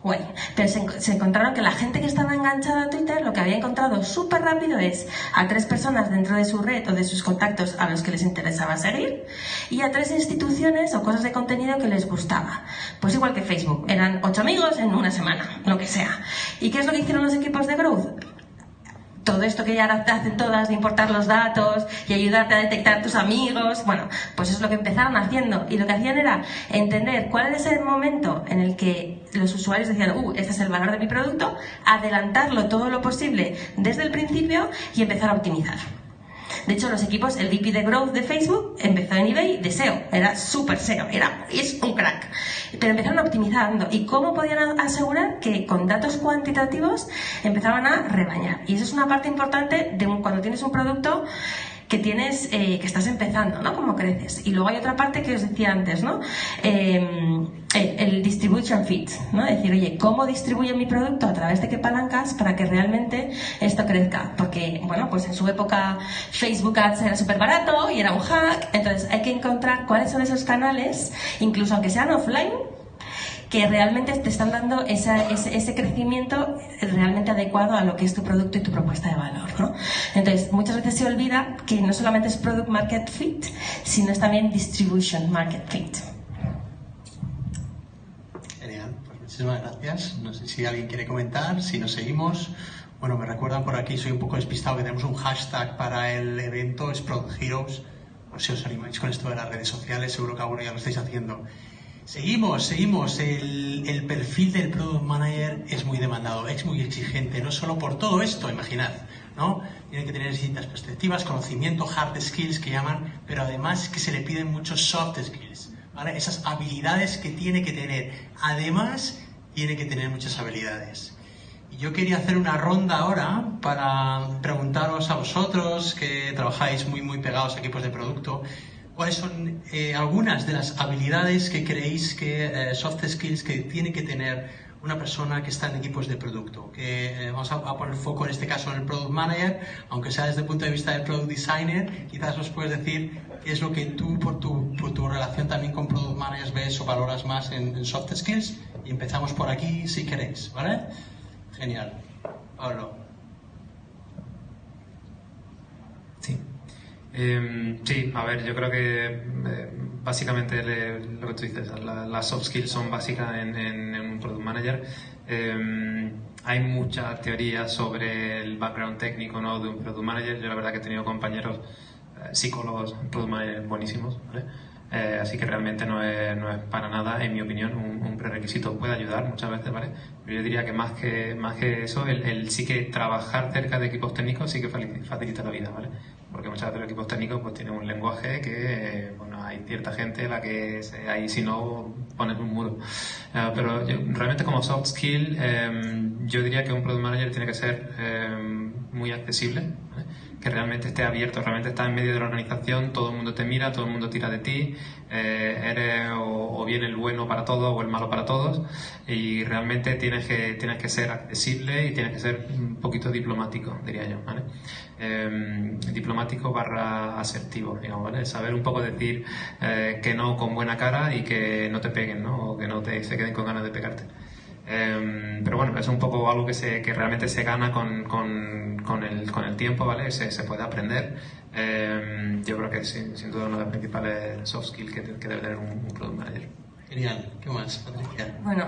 bueno, pero se, se, encontraron que la gente que estaba enganchada a Twitter lo que había encontrado súper rápido es a tres personas dentro de su red o de sus contactos a los que les interesaba seguir y a tres instituciones o cosas de contenido que les gustaba. Pues igual que Facebook, eran ocho amigos en una semana, lo que sea. ¿Y qué es lo que hicieron los equipos de Growth? Todo esto que ya hacen todas de importar los datos y ayudarte a detectar tus amigos, bueno, pues es lo que empezaron haciendo y lo que hacían era entender cuál era ese momento en el que los usuarios decían, uh, este es el valor de mi producto, adelantarlo todo lo posible desde el principio y empezar a optimizar. De hecho, los equipos, el VP de Growth de Facebook empezó en eBay de SEO, era súper SEO, era, es un crack. Pero empezaron optimizando. ¿Y cómo podían asegurar que con datos cuantitativos empezaban a rebañar? Y eso es una parte importante de un, cuando tienes un producto que tienes, eh, que estás empezando, ¿no? Como creces. Y luego hay otra parte que os decía antes, ¿no? Eh, el, distribution fit, ¿no? Decir, oye, ¿cómo distribuyo mi producto? ¿A través de qué palancas para que realmente esto crezca? Porque, bueno, pues en su época Facebook Ads era súper barato y era un hack, entonces hay que encontrar cuáles son esos canales, incluso aunque sean offline, que realmente te están dando esa, ese, ese, crecimiento realmente adecuado a lo que es tu producto y tu propuesta de valor. ¿no? Entonces, muchas veces se olvida que no solamente es product market fit, sino es también distribution market fit. Genial, pues muchísimas gracias. No sé si alguien quiere comentar, si nos seguimos. Bueno, me recuerdan por aquí, soy un poco despistado, que tenemos un hashtag para el evento, es Product Heroes. Si os animáis con esto de las redes sociales, seguro que alguno ya lo estáis haciendo. Seguimos, seguimos. El, perfil del Product Manager es muy demandado, es muy exigente, no solo por todo esto, imaginad, ¿no? Tienen que tener distintas perspectivas, conocimiento, hard skills que llaman, pero además que se le piden muchos soft skills. Esas habilidades que tiene que tener. Además, tiene que tener muchas habilidades. Y yo quería hacer una ronda ahora para preguntaros a vosotros que trabajáis muy, muy pegados a equipos de producto, cuáles son eh, algunas de las habilidades que creéis que eh, soft skills que tiene que tener una persona que está en equipos de producto. Que eh, vamos a, a, poner foco en este caso en el product manager, aunque sea desde el punto de vista del product designer, quizás os puedes decir qué es lo que tú por tu, por tu relación también con product managers ves o valoras más en, en soft skills. Y empezamos por aquí si queréis, ¿vale? Genial. Pablo. Sí. Eh, sí, a ver, yo creo que eh, básicamente lo que tú dices, la, las soft skills son básicas en, un product manager. Eh, hay mucha teoría sobre el background técnico ¿no? de un product manager. Yo la verdad que he tenido compañeros psicólogos, product managers buenísimos, ¿vale? Eh, así que realmente no es, no es para nada, en mi opinión, un, un, prerequisito. Puede ayudar muchas veces, ¿vale? Pero yo diría que más que, más que eso, el, el sí que trabajar cerca de equipos técnicos sí que facilita la vida, ¿vale? Porque muchas veces los equipos técnicos pues tienen un lenguaje que, bueno, hay cierta gente la que ahí si no pones un muro. Uh, pero yo, realmente como soft skill, eh, yo diría que un product manager tiene que ser eh, muy accesible, ¿vale? Que realmente esté abierto, realmente está en medio de la organización, todo el mundo te mira, todo el mundo tira de ti, eh, eres o, o, bien el bueno para todos o el malo para todos y realmente tienes que, tienes que ser accesible y tienes que ser un poquito diplomático, diría yo, ¿vale? Eh, diplomático barra asertivo, digamos, ¿vale? Saber un poco decir eh, que no con buena cara y que no te peguen, ¿no? O que no te, se queden con ganas de pegarte. Eh, pero bueno, es un poco algo que, se, que realmente se gana con, con, con, el, con el tiempo, ¿vale? Se, se puede aprender. Eh, yo creo que sin, sin duda una de las principales soft skills que, que debe tener un, un product manager. Genial. ¿Qué más, Patricia? Bueno,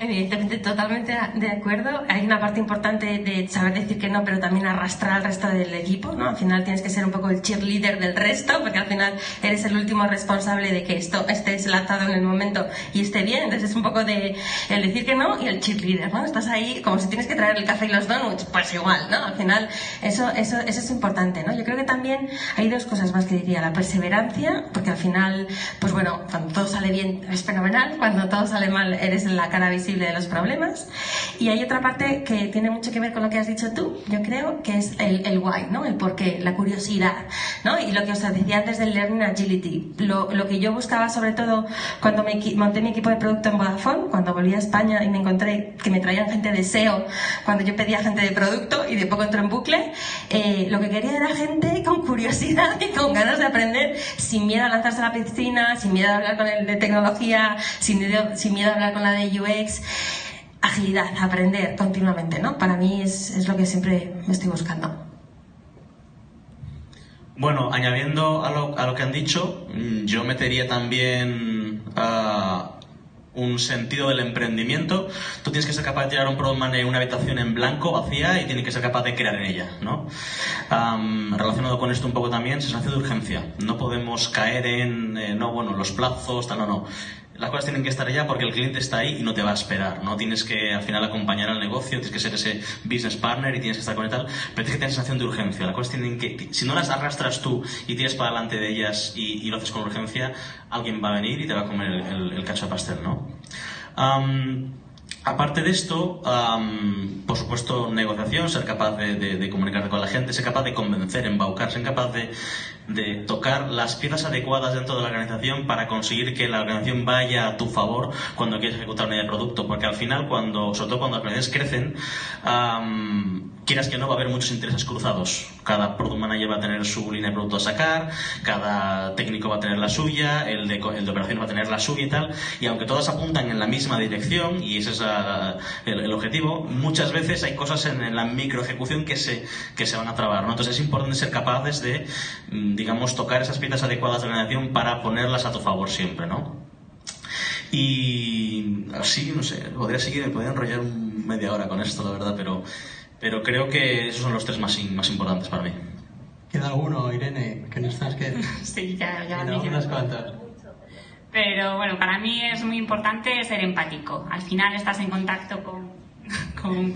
Evidentemente, totalmente de acuerdo. Hay una parte importante de saber decir que no, pero también arrastrar al resto del equipo, ¿no? Al final tienes que ser un poco el cheerleader del resto, porque al final eres el último responsable de que esto esté lanzado en el momento y esté bien. Entonces es un poco de el decir que no y el cheerleader, ¿no? Estás ahí como si tienes que traer el café y los donuts, pues igual, ¿no? Al final eso, eso, eso es importante, ¿no? Yo creo que también hay dos cosas más que diría. La perseverancia, porque al final, pues bueno, cuando todo sale bien es fenomenal, cuando todo sale mal eres la cara visible de los problemas. Y hay otra parte que tiene mucho que ver con lo que has dicho tú, yo creo, que es el, el why, ¿no? El por qué, la curiosidad, ¿no? Y lo que os decía antes del Learning Agility. Lo, lo que yo buscaba sobre todo cuando me monté mi equipo de producto en Vodafone, cuando volví a España y me encontré que me traían gente de SEO, cuando yo pedía gente de producto y de poco entró en bucle, eh, lo que quería era gente con curiosidad y con ganas de aprender, sin miedo a lanzarse a la piscina, sin miedo a hablar con el de tecnología, sin miedo, sin miedo a hablar con la de UX agilidad, aprender continuamente, ¿no? Para mí es, es, lo que siempre me estoy buscando. Bueno, añadiendo a lo, que han dicho, yo metería también uh, un sentido del emprendimiento. Tú tienes que ser capaz de tirar un product manager en una habitación en blanco, vacía, y tienes que ser capaz de crear en ella, ¿no? Relacionado con esto un poco también, sensación de urgencia. No podemos caer en, eh, no, bueno, los plazos, tal, no, no las cosas tienen que estar ya porque el cliente está ahí y no te va a esperar, ¿no? Tienes que al final acompañar al negocio, tienes que ser ese business partner y tienes que estar conectado, pero tienes que tener sensación de urgencia. Las cosas tienen que, si no las arrastras tú y tiras para delante de ellas y, lo haces con urgencia, alguien va a venir y te va a comer el, cacho de pastel, ¿no? Aparte de esto, por supuesto, negociación, ser capaz de, de, de, comunicarte con la gente, ser capaz de convencer, embaucar, ser capaz de, de, tocar las piezas adecuadas dentro de la organización para conseguir que la organización vaya a tu favor cuando quieres ejecutar una idea de producto. Porque al final, cuando, sobre todo cuando las organizaciones crecen, um, quieras que no, va a haber muchos intereses cruzados. Cada product manager va a tener su línea de producto a sacar, cada técnico va a tener la suya, el de, el de operaciones va a tener la suya y tal. Y aunque todas apuntan en la misma dirección, y ese es a, el, objetivo, muchas veces hay cosas en, en, la micro ejecución que se, que se van a trabar. ¿no? Entonces es importante ser capaces de, digamos, tocar esas piezas adecuadas de la organización para ponerlas a tu favor siempre, ¿no? Y así, no sé, podría seguir, me podría enrollar media hora con esto, la verdad, pero pero creo que esos son los tres más, más importantes para mí. ¿Queda alguno, Irene? Que no estás que... sí, ya, ya no, unas cuantas. Pero bueno, para mí es muy importante ser empático. Al final estás en contacto con, con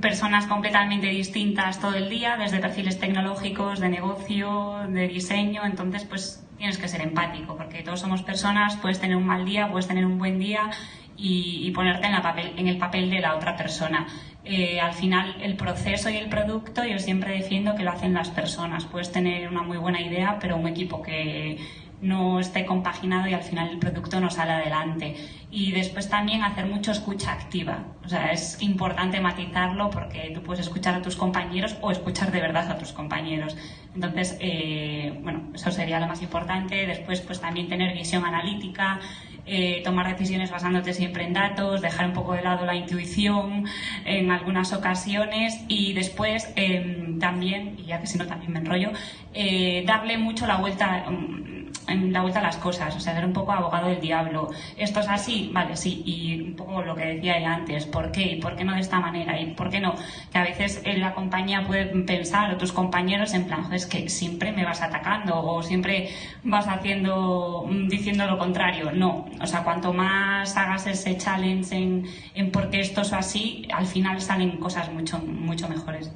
personas completamente distintas todo el día, desde perfiles tecnológicos, de negocio, de diseño, entonces pues tienes que ser empático, porque todos somos personas, puedes tener un mal día, puedes tener un buen día y, y ponerte en, la papel, en el papel de la otra persona. Eh, al final el proceso y el producto yo siempre defiendo que lo hacen las personas. Puedes tener una muy buena idea, pero un equipo que no esté compaginado y al final el producto no sale adelante. Y después también hacer mucho escucha activa. O sea, es importante matizarlo porque tú puedes escuchar a tus compañeros o escuchar de verdad a tus compañeros. Entonces, eh, bueno, eso sería lo más importante. Después, pues también tener visión analítica, eh, tomar decisiones basándote siempre en datos, dejar un poco de lado la intuición en algunas ocasiones y después eh, también, ya que si no también me enrollo, eh, darle mucho la vuelta, en la vuelta a las cosas, o sea, ser un poco abogado del diablo. Esto es así, vale, sí, y un poco lo que decía ella antes, ¿por qué? ¿Y por qué no de esta manera? ¿Y por qué no? Que a veces en la compañía pueden pensar, o tus compañeros, en plan, es que siempre me vas atacando o siempre vas haciendo, mm, diciendo lo contrario. No, o sea, cuanto más hagas ese challenge en, en por qué esto es así, al final salen cosas mucho, mucho mejores.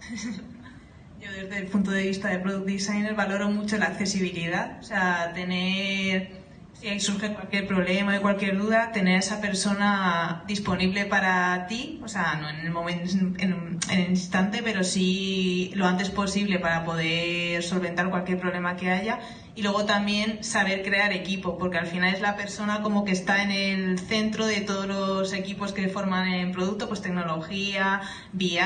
Yo desde el punto de vista de product designer valoro mucho la accesibilidad, o sea, tener, si surge cualquier problema y cualquier duda, tener a esa persona disponible para ti, o sea, no en el momento, en, en el instante, pero sí lo antes posible para poder solventar cualquier problema que haya. Y luego también saber crear equipo, porque al final es la persona como que está en el centro de todos los equipos que forman en producto, pues tecnología, BI,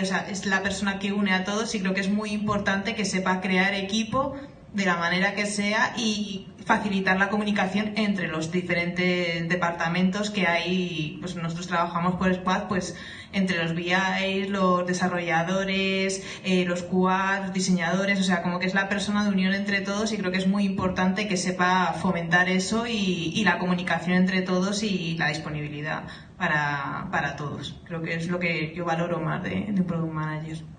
o sea, es la persona que une a todos y creo que es muy importante que sepa crear equipo de la manera que sea y facilitar la comunicación entre los diferentes departamentos que hay, pues nosotros trabajamos por Squad, pues entre los BI, los desarrolladores, eh, los QA, los diseñadores, o sea, como que es la persona de unión entre todos y creo que es muy importante que sepa fomentar eso y, y la comunicación entre todos y la disponibilidad para, para, todos. Creo que es lo que yo valoro más de, de un Product Manager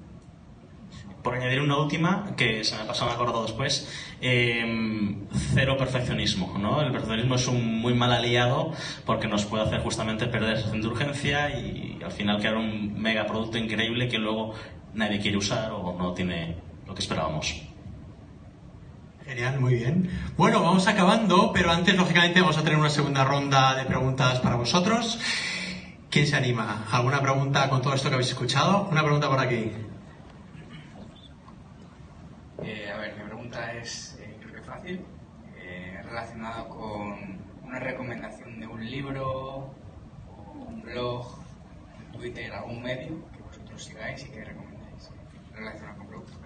por añadir una última, que se me pasado, me acordado después, eh, cero perfeccionismo. ¿no? El perfeccionismo es un muy mal aliado porque nos puede hacer justamente perder esa de urgencia y al final crear un mega producto increíble que luego nadie quiere usar o no tiene lo que esperábamos. Genial, muy bien. Bueno, vamos acabando, pero antes, lógicamente, vamos a tener una segunda ronda de preguntas para vosotros. ¿Quién se anima? ¿Alguna pregunta con todo esto que habéis escuchado? Una pregunta por aquí. Eh, a ver, mi pregunta es, eh, creo que fácil, eh, relacionada con una recomendación de un libro, un blog, Twitter, algún medio que vosotros sigáis y que recomendéis, relacionado con productos.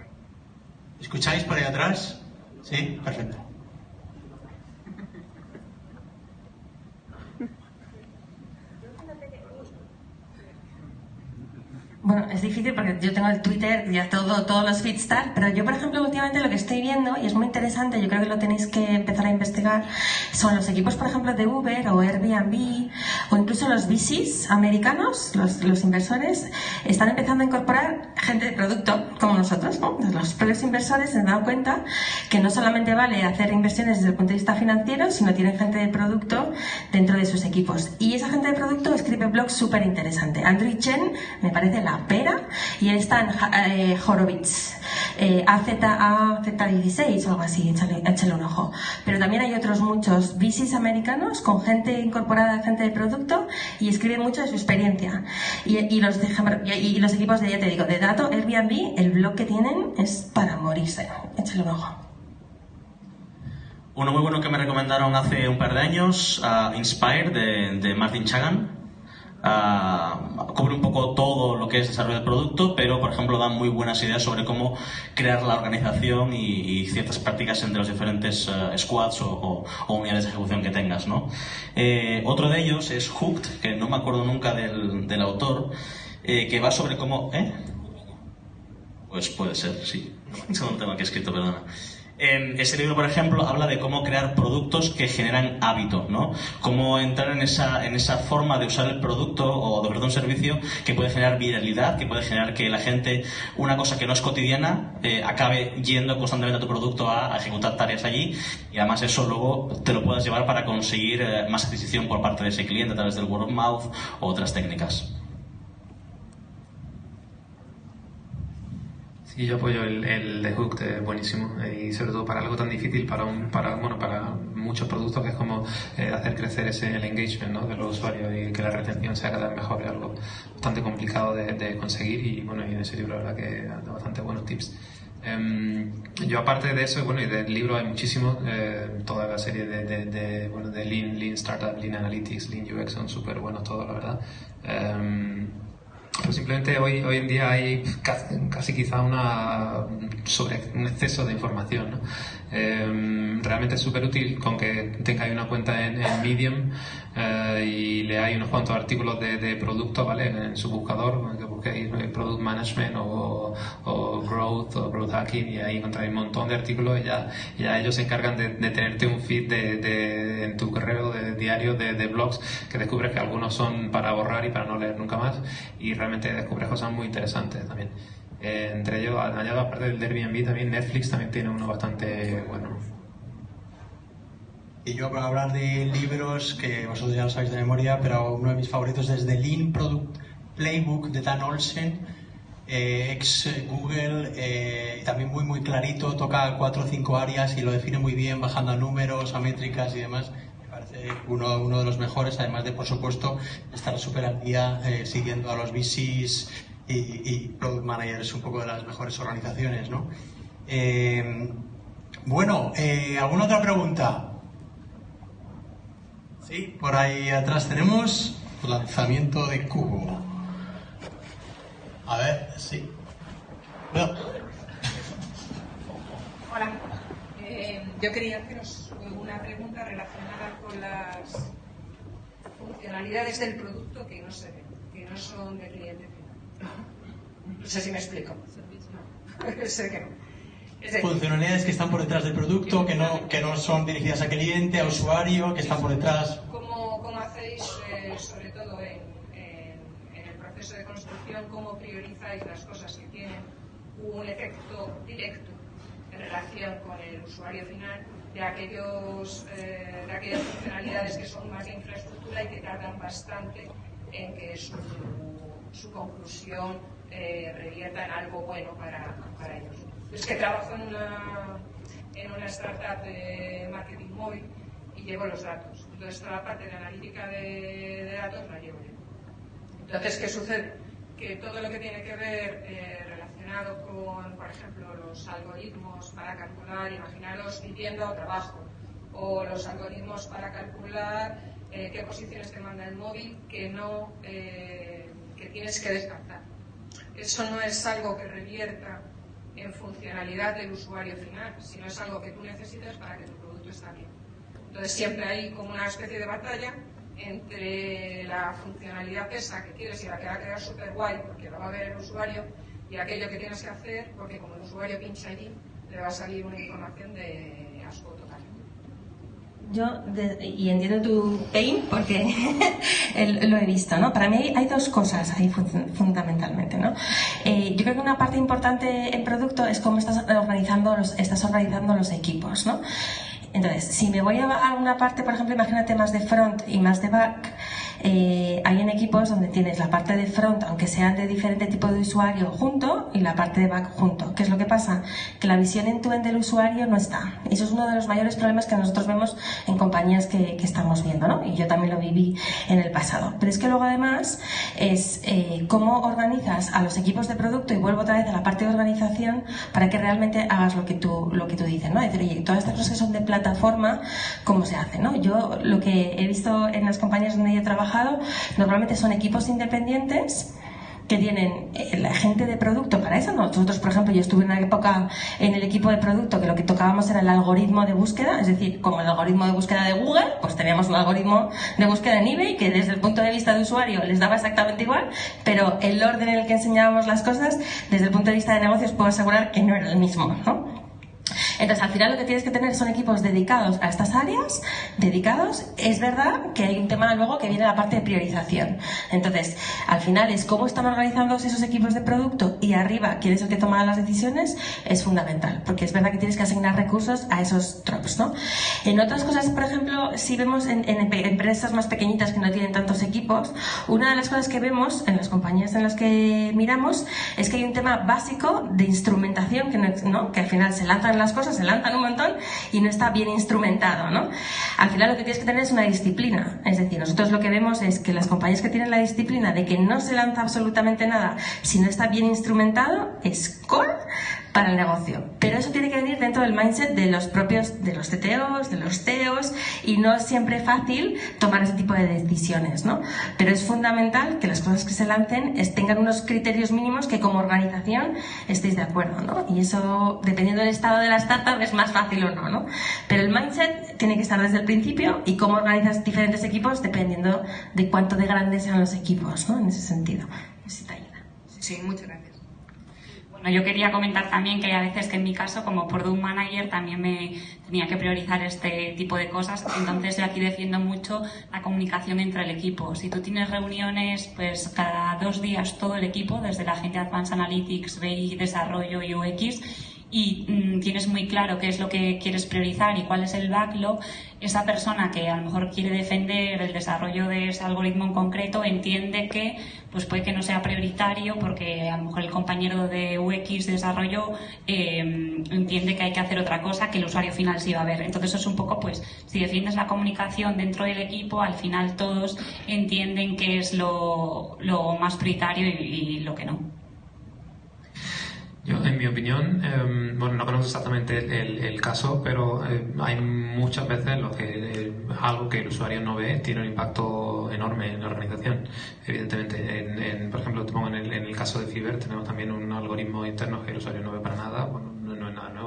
¿Escucháis por ahí atrás? Sí, perfecto. Bueno, es difícil porque yo tengo el Twitter, ya todo, todos los feeds tal, pero yo, por ejemplo, últimamente lo que estoy viendo, y es muy interesante, yo creo que lo tenéis que empezar a investigar, son los equipos, por ejemplo, de Uber o Airbnb, o incluso los VCs americanos, los, los inversores, están empezando a incorporar gente de producto, como nosotros, ¿no? Los propios inversores se han dado cuenta que no solamente vale hacer inversiones desde el punto de vista financiero, sino tienen gente de producto dentro de sus equipos. Y esa gente de producto escribe blogs súper interesantes. Andrew Chen me parece la pera y él está en eh, Horowitz, eh, AZ16 o algo así, échale, échale, un ojo. Pero también hay otros muchos VCs americanos con gente incorporada, gente de producto y escribe mucho de su experiencia. Y, los, de, los equipos de, ya te digo, de dato, Airbnb, el blog que tienen es para morirse. Échale un ojo. Uno muy bueno que me recomendaron hace un par de años, Inspire, de, de Martin Chagan. Uh, cubre un poco todo lo que es desarrollo del producto, pero por ejemplo da muy buenas ideas sobre cómo crear la organización y, ciertas prácticas entre los diferentes uh, squads o, unidades de ejecución que tengas. ¿no? Eh, otro de ellos es Hooked, que no me acuerdo nunca del, del autor, eh, que va sobre cómo... ¿eh? Pues puede ser, sí. Es un tema que he escrito, perdona. Ese libro, por ejemplo, habla de cómo crear productos que generan hábito, ¿no? Cómo entrar en esa, en esa forma de usar el producto o de ofrecer un servicio que puede generar viralidad, que puede generar que la gente, una cosa que no es cotidiana, eh, acabe yendo constantemente a tu producto a, a, ejecutar tareas allí y además eso luego te lo puedas llevar para conseguir eh, más adquisición por parte de ese cliente a través del word of mouth o otras técnicas. Sí, yo apoyo el, el de Hooked, es buenísimo y sobre todo para algo tan difícil, para un, para bueno, para muchos productos que es como eh, hacer crecer ese el engagement ¿no? de los usuarios y que la retención sea cada vez mejor, es algo bastante complicado de, conseguir y bueno, y en ese libro la verdad que da bastante buenos tips. Um, yo aparte de eso, bueno, y del libro hay muchísimo, eh, toda la serie de, de, bueno, de Lean, Lean Startup, Lean Analytics, Lean UX son súper buenos todos, la verdad. Um, pues simplemente hoy, hoy en día hay casi, quizá una sobre, un exceso de información. ¿no? Eh, realmente es súper útil con que tengáis una cuenta en, Medium eh, y leáis unos cuantos artículos de, de producto, ¿vale? En su buscador, que busquéis eh, Product Management o, Growth o Growth Hacking y ahí encontráis un montón de artículos y ya, ya ellos se encargan de, de tenerte un feed de, en tu correo de diario de blogs que descubres que algunos son para borrar y para no leer nunca más y realmente descubres cosas muy interesantes también. Eh, entre ellos, añado aparte del Airbnb, también Netflix también tiene uno bastante bueno. Y yo para hablar de libros, que vosotros ya lo sabéis de memoria, pero uno de mis favoritos es The Lean Product Playbook de Dan Olsen, eh, ex Google, eh, también muy muy clarito, toca cuatro o cinco áreas y lo define muy bien, bajando a números, a métricas y demás. Me parece uno, uno de los mejores, además de, por supuesto, estar súper al día eh, siguiendo a los VCs y, y Product Managers, un poco de las mejores organizaciones, ¿no? Eh, bueno, eh, ¿alguna otra pregunta? Sí, por ahí atrás tenemos lanzamiento de cubo. A ver, sí. No. Hola. Eh, yo quería haceros una pregunta relacionada con las funcionalidades del producto que no se ven, que no son de cliente. No sé si me explico. Sé que no. Es decir, Funcionalidades que están por detrás del producto, que no, que no son dirigidas a cliente, a usuario, que están por detrás. ¿Cómo, cómo hacéis, eh, sobre todo en, en- en el proceso de construcción, cómo priorizáis las cosas que tienen un efecto directo en relación con el usuario final de, aquellos, eh, de aquellas funcionalidades que son más de infraestructura y que tardan bastante en que su, su conclusión eh, revierta en algo bueno para, para ellos? Es que trabajo en una, en una startup de marketing móvil y llevo los datos. Entonces, toda la parte de analítica de, de datos la llevo yo. Entonces, ¿qué sucede? Que todo lo que tiene que ver eh, relacionado con, por ejemplo, los algoritmos para calcular, imaginaros vivienda o trabajo, o los algoritmos para calcular eh, qué posiciones te manda el móvil que no eh, que tienes que descartar. Eso no es algo que revierta en funcionalidad del usuario final, sino es algo que tú necesitas para que tu producto esté bien. Entonces siempre hay como una especie de batalla entre la funcionalidad esa que quieres y la que va a quedar súper guay porque lo va a ver el usuario y aquello que tienes que hacer porque como el usuario pincha allí le va a salir una información de asco. Yo, de- y entiendo tu pain porque lo he visto, ¿no? Para mí hay, dos cosas ahí fun- fundamentalmente, ¿no? Eh, yo creo que una parte importante en producto es cómo estás organizando los, estás organizando los equipos, ¿no? Entonces, si me voy a una parte, por ejemplo, imagínate más de front y más de back, eh, hay en equipos donde tienes la parte de front, aunque sean de diferente tipo de usuario, junto y la parte de back junto. ¿Qué es lo que pasa? Que la visión en tu end del usuario no está. Y eso es uno de los mayores problemas que nosotros vemos en compañías que, que estamos viendo, ¿no? Y yo también lo viví en el pasado. Pero es que luego además es eh, cómo organizas a los equipos de producto y vuelvo otra vez a la parte de organización para que realmente hagas lo que tú, lo que tú dices, ¿no? Es decir, oye, todas estas cosas que son de plataforma, ¿cómo se hace, no? Yo lo que he visto en las compañías donde yo he trabajado normalmente son equipos independientes que tienen eh, la gente de producto para eso. Nosotros, por ejemplo, yo estuve en una época en el equipo de producto que lo que tocábamos era el algoritmo de búsqueda, es decir, como el algoritmo de búsqueda de Google, pues teníamos un algoritmo de búsqueda en eBay que desde el punto de vista de usuario les daba exactamente igual, pero el orden en el que enseñábamos las cosas, desde el punto de vista de negocios, puedo asegurar que no era el mismo, ¿no? Entonces, al final lo que tienes que tener son equipos dedicados a estas áreas, dedicados. Es verdad que hay un tema luego que viene la parte de priorización. Entonces, al final es cómo están organizados esos equipos de producto y arriba quién es el que toma las decisiones es fundamental, porque es verdad que tienes que asignar recursos a esos drops, ¿no? En otras cosas, por ejemplo, si vemos en, en empresas más pequeñitas que no tienen tantos equipos, una de las cosas que vemos en las compañías en las que miramos es que hay un tema básico de instrumentación que, ¿no? que al final se lanzan las cosas, se lanzan un montón y no está bien instrumentado, ¿no? Al final lo que tienes que tener es una disciplina. Es decir, nosotros lo que vemos es que las compañías que tienen la disciplina de que no se lanza absolutamente nada si no está bien instrumentado es core para el negocio. Pero eso tiene que venir dentro del mindset de los propios, de los CTOs, de los CEOs, y no es siempre fácil tomar ese tipo de decisiones, ¿no? Pero es fundamental que las cosas que se lancen tengan unos criterios mínimos que como organización estéis de acuerdo, ¿no? Y eso, dependiendo del estado de la startup, es más fácil o no, ¿no? Pero el mindset tiene que estar desde el principio y cómo organizas diferentes equipos dependiendo de cuánto de grandes sean los equipos, ¿no? En ese sentido. Sí, muchas gracias. Bueno, yo quería comentar también que hay a veces que en mi caso, como product manager, también me tenía que priorizar este tipo de cosas. Entonces yo aquí defiendo mucho la comunicación entre el equipo. Si tú tienes reuniones, pues cada dos días todo el equipo, desde la gente de Advanced Analytics, BI, Desarrollo y UX, y mm, tienes muy claro qué es lo que quieres priorizar y cuál es el backlog, esa persona que a lo mejor quiere defender el desarrollo de ese algoritmo en concreto entiende que pues puede que no sea prioritario porque a lo mejor el compañero de UX de desarrollo em, entiende que hay que hacer otra cosa que el usuario final sí va a ver. Entonces eso es un poco pues si defiendes la comunicación dentro del equipo al final todos entienden qué es lo, más prioritario y lo que no. Yo, en mi opinión, em, bueno, no conozco exactamente el, caso, pero eh, hay muchas veces lo que eh, algo que el usuario no ve tiene un impacto enorme en la organización. Evidentemente, por ejemplo, en el, en el caso de Fiber tenemos también un algoritmo interno que el usuario no ve para nada. Bueno,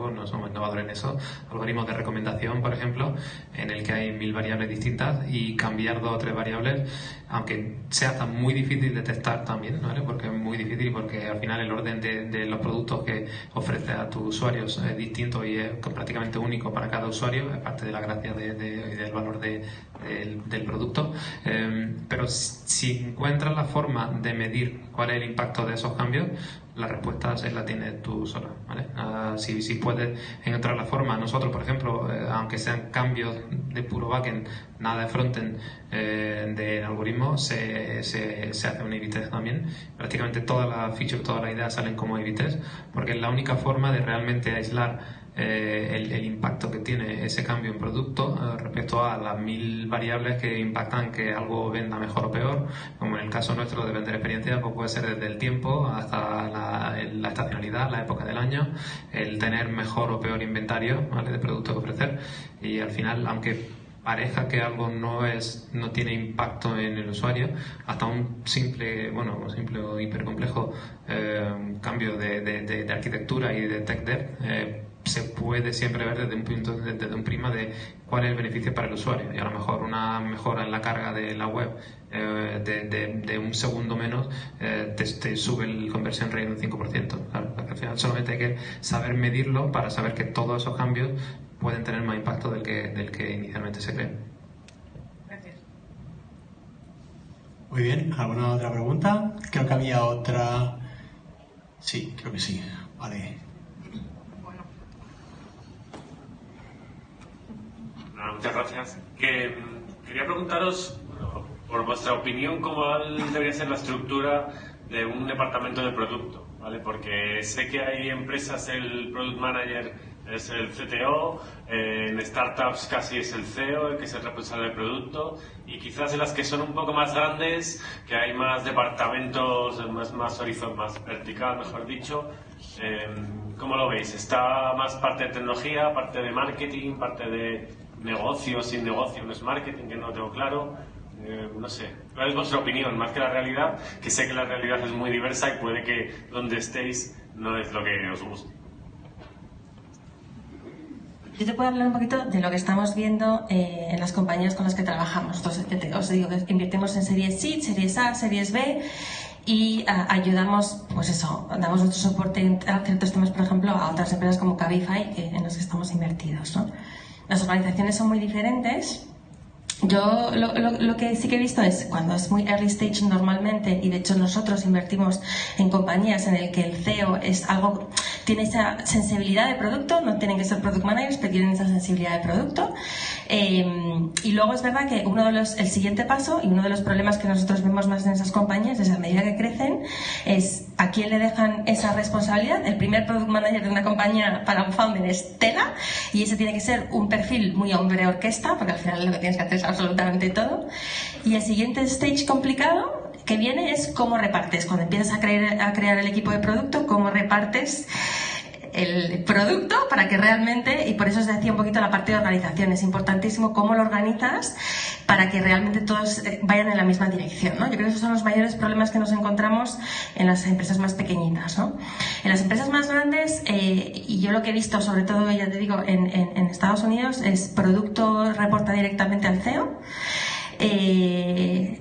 no, es nada nuevo, no somos innovadores en eso. Algoritmos de recomendación, por ejemplo, en el que hay mil variables distintas y cambiar dos o tres variables aunque sea tan muy difícil de testar también, ¿vale? Porque es muy difícil porque al final el orden de, los productos que ofrece a tus usuarios es distinto y es prácticamente único para cada usuario, es parte de la gracia de, del valor del, producto. Em, pero si encuentras la forma de medir cuál es el impacto de esos cambios, la respuesta la tienes tú sola. ¿vale? Ah, si, si puedes encontrar la forma, nosotros, por ejemplo, eh, aunque sean cambios de puro backend, nada de frontend eh, de algoritmo, se, se, se hace un a también. Prácticamente todas las features, todas las ideas salen como a porque es la única forma de realmente aislar eh, el, impacto que tiene ese cambio en producto eh, respecto a las mil variables que impactan que algo venda mejor o peor, como en el caso nuestro de vender experiencia, pues puede ser desde el tiempo hasta la, estacionalidad, la época del año, el tener mejor o peor inventario de producto que ofrecer. Y al final, aunque parezca que algo no es no tiene impacto en el usuario hasta un simple bueno un simple o hipercomplejo eh, cambio de, de, arquitectura y de tech dev se puede siempre ver desde un punto, desde un prima de cuál es el beneficio para el usuario. Y a lo mejor una mejora en la carga de la web eh, de, de, un segundo menos eh, te, sube el conversión rate un 5%. Claro, al final solamente hay que saber medirlo para saber que todos esos cambios pueden tener más impacto del que, del que inicialmente se cree. Gracias. Muy bien, ¿alguna otra pregunta? Creo que había otra. Sí, creo que sí. Vale. Muchas gracias. Que, mm, quería preguntaros, por vuestra opinión, cómo debería ser la estructura de un departamento de producto, ¿vale? Porque sé que hay empresas, el product manager es el CTO, en startups casi es el CEO, el que es el responsable del producto, y quizás en las que son un poco más grandes, que hay más departamentos, más, más más vertical, mejor dicho, eh, ¿cómo lo veis? ¿Está más parte de tecnología, parte de marketing, parte de negocio, sin negocio, no es marketing, que no tengo claro. Eh, no sé, ¿cuál es vuestra opinión? Más que la realidad, que sé que la realidad es muy diversa y puede que donde estéis no es lo que os guste. Yo te puedo hablar un poquito de lo que estamos viendo eh, en las compañías con las que trabajamos. Entonces, os digo que invertimos en series C, series A, series B y ah, ayudamos, pues eso, damos nuestro soporte a ciertos temas, por ejemplo, a otras empresas como Cabify, en las que estamos invertidos. ¿no? Las organizaciones son muy diferentes. Yo lo, lo, que sí que he visto es cuando es muy early stage normalmente, y de hecho nosotros invertimos en compañías en el que el CEO es algo, tiene esa sensibilidad de producto, no tienen que ser product managers, pero tienen esa sensibilidad de producto. Em, y luego es verdad que uno de los, el siguiente paso y uno de los problemas que nosotros vemos más en esas compañías es a medida que crecen, es a quién le dejan esa responsabilidad. El primer product manager de una compañía para un founder es Tela y ese tiene que ser un perfil muy hombre orquesta, porque al final lo que tienes que hacer es absolutamente todo. Y el siguiente stage complicado que viene es cómo repartes. Cuando empiezas a, crear, a crear el equipo de producto, cómo repartes el producto para que realmente, y por eso os decía un poquito la parte de organización, es importantísimo cómo lo organizas para que realmente todos eh, vayan en la misma dirección. ¿no? Yo creo que esos son los mayores problemas que nos encontramos en las empresas más pequeñitas. ¿no? En las empresas más grandes, eh, y yo lo que he visto, sobre todo, ya te digo, en, en, Estados Unidos, es producto reporta directamente al CEO. Eh,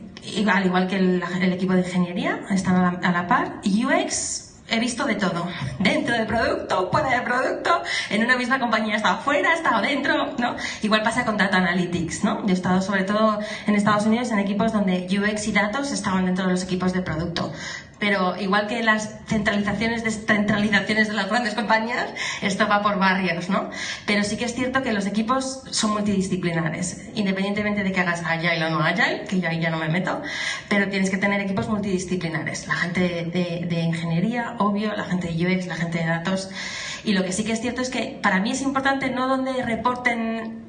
al igual que el, equipo de ingeniería, están a la, a la par. UX he visto de todo. Dentro del producto, fuera del producto, en una misma compañía he estado fuera, he estado dentro, ¿no? Igual pasa con Data Analytics, ¿no? Yo he estado sobre todo en Estados Unidos en equipos donde UX y datos estaban dentro de los equipos de producto pero igual que las centralizaciones, descentralizaciones de las grandes compañías, esto va por barrios, ¿no? Pero sí que es cierto que los equipos son multidisciplinares, independientemente de que hagas Agile o no Agile, que yo ahí ya no me meto, pero tienes que tener equipos multidisciplinares. La gente de, de ingeniería, obvio, la gente de UX, la gente de datos. Y lo que sí que es cierto es que para mí es importante no donde reporten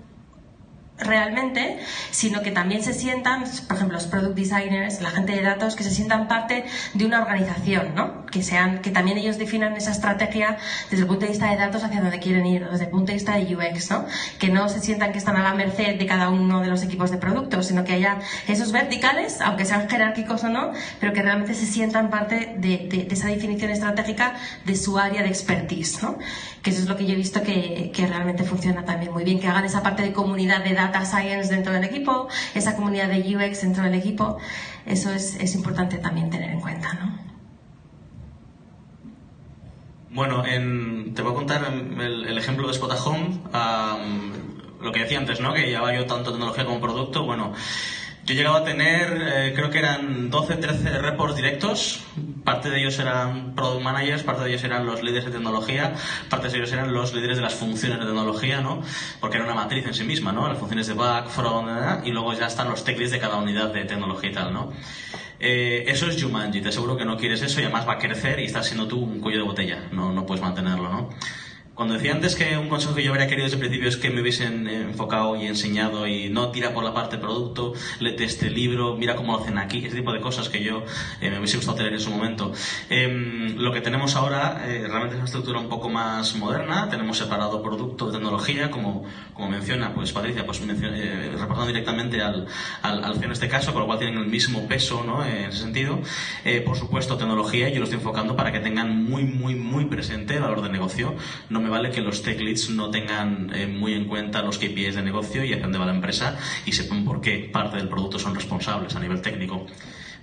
realmente, sino que también se sientan, por ejemplo, los product designers, la gente de datos, que se sientan parte de una organización, ¿no? Que sean, que también ellos definan esa estrategia desde el punto de vista de datos hacia donde quieren ir, desde el punto de vista de UX, ¿no? Que no se sientan que están a la merced de cada uno de los equipos de productos, sino que haya esos verticales, aunque sean jerárquicos o no, pero que realmente se sientan parte de, de, de esa definición estratégica de su área de expertise, ¿no? Que eso es lo que yo he visto que, que realmente funciona también muy bien, que hagan esa parte de comunidad de datos data science dentro del equipo, esa comunidad de UX dentro del equipo, eso es, es importante también tener en cuenta, ¿no? Bueno, te voy a contar el, ejemplo de Spotahome, lo que decía antes, ¿no? Que llevaba yo tanto tecnología como producto. Bueno, yo he llegado a tener, eh, creo que eran 12, 13 reports directos. Parte de ellos eran product managers, parte de ellos eran los líderes de tecnología, parte de ellos eran los líderes de las funciones de tecnología, ¿no? Porque era una matriz en sí misma, ¿no? Las funciones de back, front, y luego ya están los tech de cada unidad de tecnología y tal, ¿no? Eh, eso es Jumanji, te aseguro que no quieres eso y además va a crecer y estás siendo tú un cuello de botella, no, no puedes mantenerlo, ¿no? Cuando decía antes que un consejo que yo habría querido desde el principio es que me hubiesen enfocado y enseñado y no tira por la parte producto, lete este libro, mira cómo lo hacen aquí, ese tipo de cosas que yo eh, me hubiese gustado tener en su momento. Em, lo que tenemos ahora eh, realmente es una estructura un poco más moderna, tenemos separado producto de tecnología, como, como menciona pues Patricia, pues eh, reportando directamente al, al, al en este caso, con lo cual tienen el mismo peso ¿no? en ese sentido. por supuesto, tecnología, yo lo estoy enfocando para que tengan muy, muy, muy presente el valor de negocio. No vale que los tech leads no tengan eh, muy en cuenta los KPIs de negocio y hacia dónde va la empresa y sepan por qué parte del producto son responsables a nivel técnico.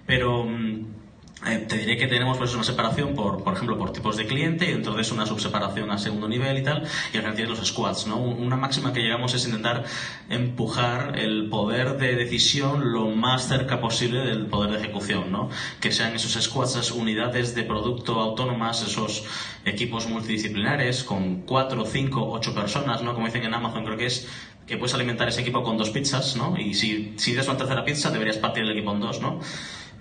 Pero mm, eh, te diré que tenemos pues una separación por, por ejemplo, por tipos de cliente y dentro de eso una subseparación a segundo nivel y tal, y al final tienes los squads, ¿no? Una máxima que llegamos es intentar empujar el poder de decisión lo más cerca posible del poder de ejecución, ¿no? Que sean esos squads, esas unidades de producto autónomas, esos equipos multidisciplinares con cuatro, cinco, ocho personas, ¿no? Como dicen en Amazon, creo que es que puedes alimentar ese equipo con dos pizzas, ¿no? Y si, si das una tercera pizza, deberías partir el equipo en dos, ¿no?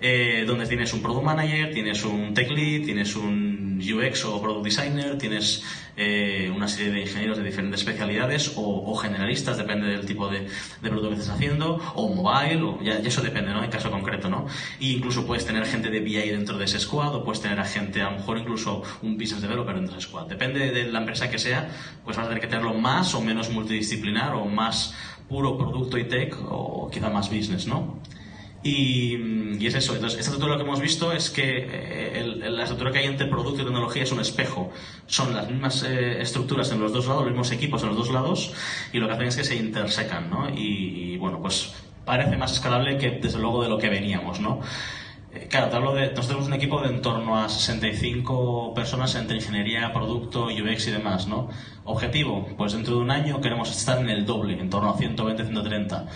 Eh, donde tienes un product manager, tienes un tech lead, tienes un UX o product designer, tienes eh, una serie de ingenieros de diferentes especialidades o, generalistas, depende del tipo de, producto que estés haciendo, o mobile, ya, eso depende, ¿no? En caso concreto, ¿no? Y incluso puedes tener gente de BI dentro de ese squad o puedes tener a gente, a lo mejor incluso un business developer dentro de ese squad. Depende de la empresa que sea, pues vas a tener que tenerlo más o menos multidisciplinar o más puro producto y tech o quizá más business, ¿no? Y, es eso. Entonces, esta estructura lo que hemos visto es que eh, la estructura que hay entre producto y tecnología es un espejo. Son las mismas eh, estructuras en los dos lados, los mismos equipos en los dos lados, y lo que hacen es que se intersecan, ¿no? Y, bueno, pues parece más escalable que desde luego de lo que veníamos, ¿no? Eh, claro, te hablo de, nosotros tenemos un equipo de en torno a 65 personas entre ingeniería, producto, UX y demás, ¿no? Objetivo, pues dentro de un año queremos estar en el doble, en torno a 120, 130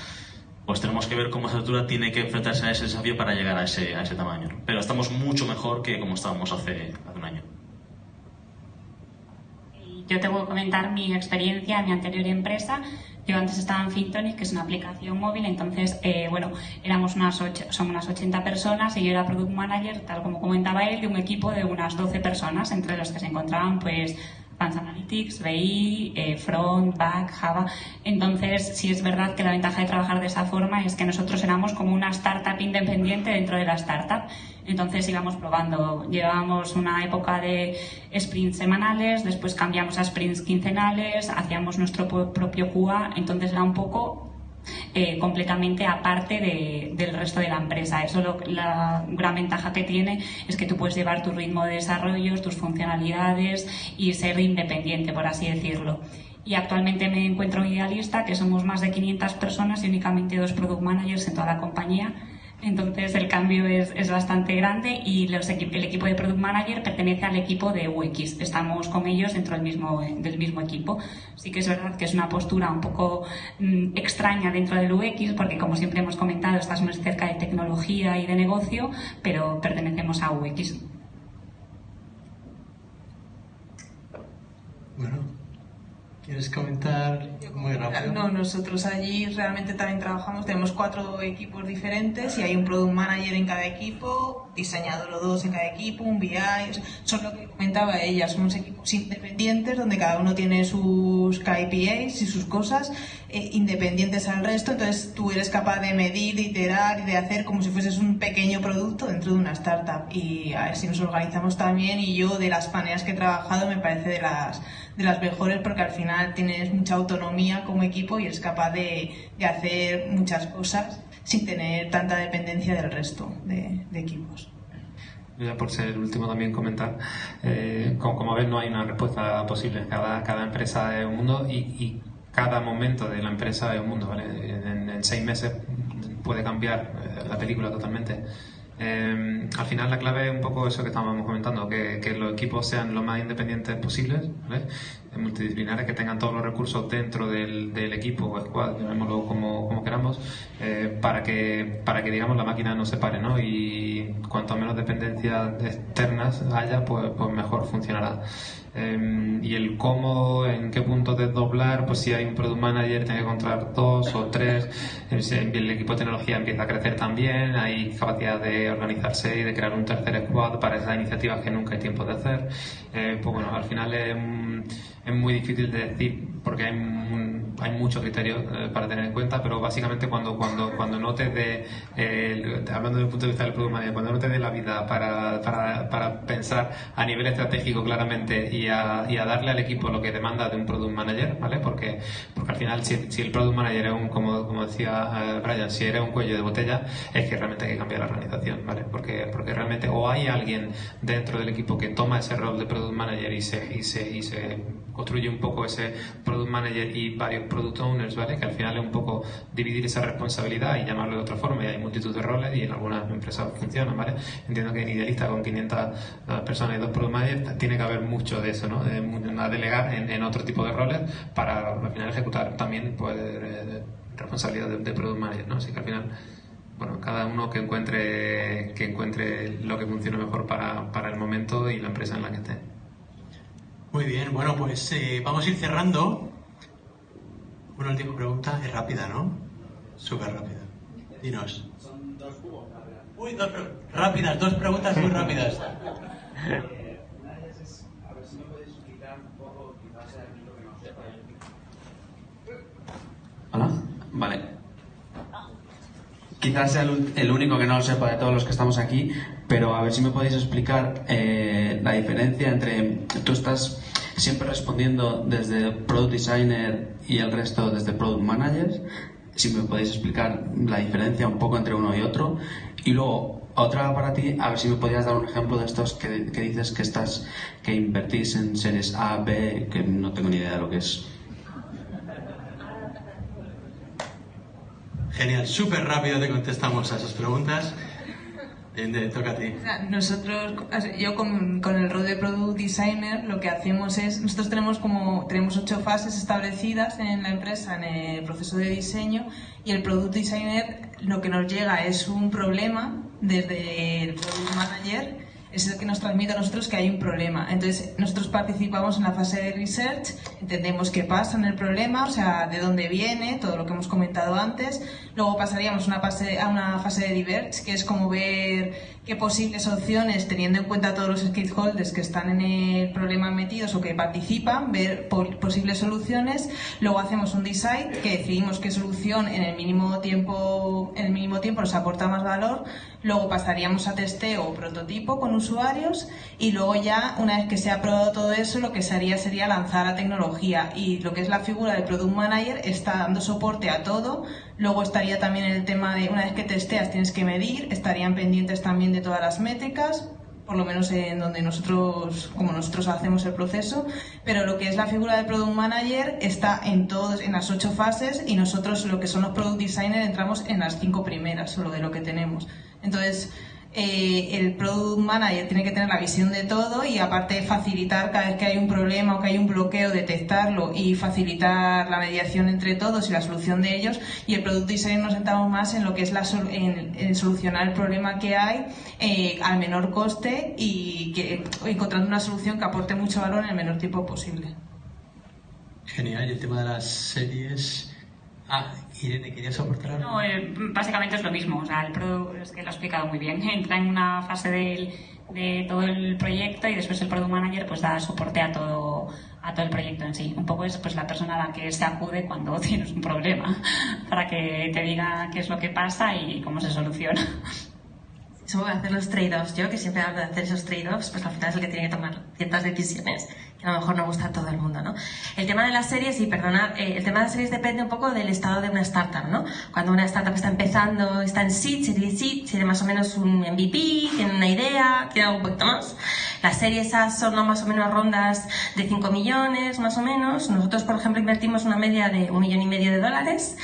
pues tenemos que ver cómo esa estructura tiene que enfrentarse a ese desafío para llegar a ese, a ese tamaño. Pero estamos mucho mejor que como estábamos hace, hace un año. Yo te voy a comentar mi experiencia en mi anterior empresa. Yo antes estaba en Fintonic, que es una aplicación móvil, entonces, eh, bueno, éramos unas, ocho, son unas 80 personas y yo era Product Manager, tal como comentaba él, de un equipo de unas 12 personas, entre los que se encontraban, pues, Advanced Analytics, BI, eh, Front, Back, Java. Entonces, sí es verdad que la ventaja de trabajar de esa forma es que nosotros éramos como una startup independiente dentro de la startup. Entonces íbamos probando. Llevábamos una época de sprints semanales, después cambiamos a sprints quincenales, hacíamos nuestro propio QA. Entonces era un poco eh, completamente aparte de, del resto de la empresa. Eso lo, la gran ventaja que tiene es que tú puedes llevar tu ritmo de desarrollo, tus funcionalidades y ser independiente, por así decirlo. Y actualmente me encuentro en Idealista, que somos más de 500 personas y únicamente dos product managers en toda la compañía entonces el cambio es, es bastante grande y los el equipo de Product Manager pertenece al equipo de UX. Estamos con ellos dentro del mismo, del mismo equipo. Sí que es verdad que es una postura un poco mm, extraña dentro del UX porque como siempre hemos comentado estás más cerca de tecnología y de negocio, pero pertenecemos a UX. Bueno, ¿Quieres comentar muy rápido? No, nosotros allí realmente también trabajamos, tenemos cuatro equipos diferentes y hay un product manager en cada equipo, diseñador o dos en cada equipo, un BI, son lo que comentaba ella, somos equipos independientes donde cada uno tiene sus KPIs y sus cosas eh, independientes al resto, entonces tú eres capaz de medir, de iterar y de hacer como si fueses un pequeño producto dentro de una startup y a ver si nos organizamos también y yo de las paneas que he trabajado me parece de las de las mejores porque al final tienes mucha autonomía como equipo y eres capaz de, de hacer muchas cosas sin tener tanta dependencia del resto de, equipos. Ya por ser el último también comentar, eh, como, como ves no hay una respuesta posible, cada, cada empresa es un mundo y, cada momento de la empresa es un mundo, ¿vale? En, en seis meses puede cambiar eh, la película totalmente. Eh, al final la clave es un poco eso que estábamos comentando, que, los equipos sean lo más independientes posibles, ¿vale? multidisciplinares, que tengan todos los recursos dentro del, equipo o squad, llamémoslo como, como queramos, eh, para, que, para que digamos la máquina no se pare, ¿no? Y cuanto menos dependencias externas haya, pues, pues mejor funcionará. Em, y el cómo, en qué punto desdoblar, pues si hay un product manager tiene que encontrar dos o tres, em, el equipo de tecnología empieza a crecer también, hay capacidad de organizarse y de crear un tercer squad para esas iniciativas que nunca hay tiempo de hacer. Eh, pues bueno, al final es, es muy difícil de decir porque hay, hay muchos criterios eh, para tener en cuenta, pero básicamente cuando, cuando, cuando no te dé, eh, hablando desde el punto de vista del product manager, cuando no te dé la vida para, para, para pensar a nivel estratégico claramente y a, y a, darle al equipo lo que demanda de un product manager, ¿vale? Porque, porque al final si, si el product manager es un, como, como decía eh, Brian, si eres un cuello de botella, es que realmente hay que cambiar la organización, ¿vale? Porque, porque realmente o hay alguien dentro del equipo que toma ese rol de product manager y se, y se, y se construye un poco ese product manager y varios product owners, ¿vale? Que al final es un poco dividir esa responsabilidad y llamarlo de otra forma. Y hay multitud de roles y en algunas empresas funcionan, ¿vale? Entiendo que en Idealista con 500 eh, personas y dos product managers tiene que haber mucho de eso, ¿no? De, delegar en, otro tipo de roles para al final ejecutar también pues responsabilidad de, product manager, ¿no? Así que al final bueno, cada uno que encuentre, que encuentre lo que funcione mejor para, para el momento y la empresa en la que esté. Muy bien, bueno, pues eh, vamos a ir cerrando. Una última pregunta, es rápida, ¿no? Súper rápida. Dinos. Son dos Uy, dos rápidas, dos preguntas muy rápidas. Hola, vale. Quizás sea el único que no lo sepa de todos los que estamos aquí, pero a ver si me podéis explicar eh, la diferencia entre tú estás siempre respondiendo desde Product Designer y el resto desde Product Manager, si me podéis explicar la diferencia un poco entre uno y otro. Y luego, otra para ti, a ver si me podías dar un ejemplo de estos que, que dices que estás, que invertís en series A, B, que no tengo ni idea de lo que es. Genial, súper rápido te contestamos a esas preguntas. Toca a. Nosotros, yo con, con, el rol de Product Designer, lo que hacemos es, nosotros tenemos como, tenemos ocho fases establecidas en la empresa en el proceso de diseño y el Product Designer lo que nos llega es un problema desde el Product Manager es el que nos transmite a nosotros que hay un problema. Entonces, nosotros participamos en la fase de research, entendemos qué pasa en el problema, o sea, de dónde viene, todo lo que hemos comentado antes. Luego pasaríamos una fase, a una fase de diverge, que es como ver qué posibles opciones, teniendo en cuenta todos los stakeholders que están en el problema metidos o que participan, ver posibles soluciones. Luego hacemos un decide, que decidimos qué solución en el mínimo tiempo, en el mínimo tiempo nos aporta más valor. Luego pasaríamos a testeo o prototipo con usuarios y luego ya, una vez que se ha probado todo eso, lo que se haría sería lanzar la tecnología y lo que es la figura del Product Manager está dando soporte a todo. Luego estaría también el tema de, una vez que testeas, tienes que medir, estarían pendientes también de todas las métricas, por lo menos en donde nosotros, como nosotros hacemos el proceso, pero lo que es la figura del Product Manager está en todos, en las ocho fases y nosotros lo que son los Product Designers entramos en las cinco primeras, solo de lo que tenemos. Entonces, eh, el product manager tiene que tener la visión de todo y aparte facilitar cada vez que hay un problema o que hay un bloqueo, detectarlo y facilitar la mediación entre todos y la solución de ellos. Y el product design nos sentamos más en lo que es la en, solucionar el problema que hay eh, al menor coste y que, encontrando una solución que aporte mucho valor en el menor tiempo posible. Genial, y el tema de las series. Ah, Irene, ¿querías aportar algo? No, eh, básicamente es lo mismo. O sea, el producto, es que lo ha explicado muy bien. Entra en una fase de todo el proyecto y después el product manager pues da soporte a todo a todo el proyecto en sí. Un poco es pues la persona a la que se acude cuando tienes un problema para que te diga qué es lo que pasa y cómo se soluciona. Eso a hacer los trade-offs. Yo, que siempre hablo de hacer esos trade-offs, pues al final es el que tiene que tomar ciertas decisiones que a lo mejor no gusta a todo el mundo, ¿no? El tema de las series, y perdona, eh, el tema de las series depende un poco del estado de una startup, ¿no? Cuando una startup está empezando, está en seed, serie seed, tiene más o menos un MVP, tiene una idea, tiene algo un poquito más. Las series A son más o menos rondas de 5 millones, más o menos. Nosotros, por ejemplo, invertimos una media de un millón y medio de dólares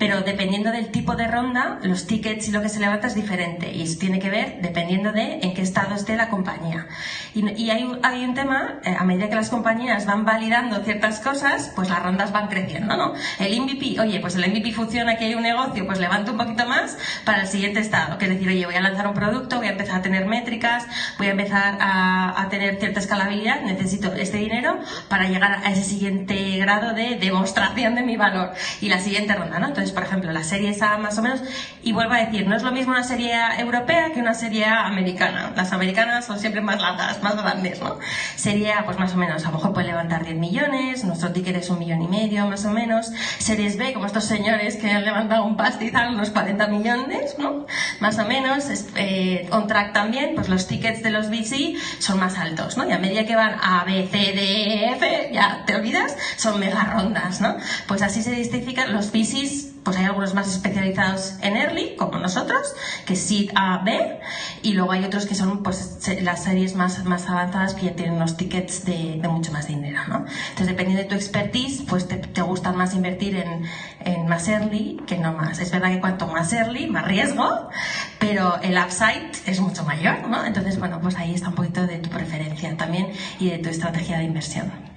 pero dependiendo del tipo de ronda, los tickets y lo que se levanta es diferente y tiene que ver dependiendo de en qué estado esté la compañía. Y, hay, hay, un tema, eh, a medida que las compañías van validando ciertas cosas, pues las rondas van creciendo, ¿no? El MVP, oye, pues el MVP funciona, aquí hay un negocio, pues levanto un poquito más para el siguiente estado, que es decir, oye, voy a lanzar un producto, voy a empezar a tener métricas, voy a empezar a, a tener cierta escalabilidad, necesito este dinero para llegar a ese siguiente grado de demostración de mi valor y la siguiente ronda, ¿no? Entonces, por ejemplo, la serie esa más o menos, y vuelvo a decir, no es lo mismo una serie europea que una serie americana. Las americanas son siempre más largas, más grandes, ¿no? Serie A, pues más o menos, a lo mejor puede levantar 10 millones, nuestro ticket es un millón y medio, más o menos. Series B, como estos señores que han levantado un pastizal, unos 40 millones, ¿no? Más o menos. Eh, on track también, pues los tickets de los VC son más altos, ¿no? Y a medida que van a B, C, D, e, F, ya te olvidas, son mega rondas, ¿no? Pues así se distingan los VCs pues hay algunos más especializados en early, como nosotros, que Seed A, B, y luego hay otros que son pues, las series más, más avanzadas que ya tienen unos tickets de, de mucho más dinero, ¿no? Entonces, dependiendo de tu expertise, pues te, te gusta más invertir en, en, más early que no más. Es verdad que cuanto más early, más riesgo, pero el upside es mucho mayor, ¿no? Entonces, bueno, pues ahí está un poquito de tu preferencia también y de tu estrategia de inversión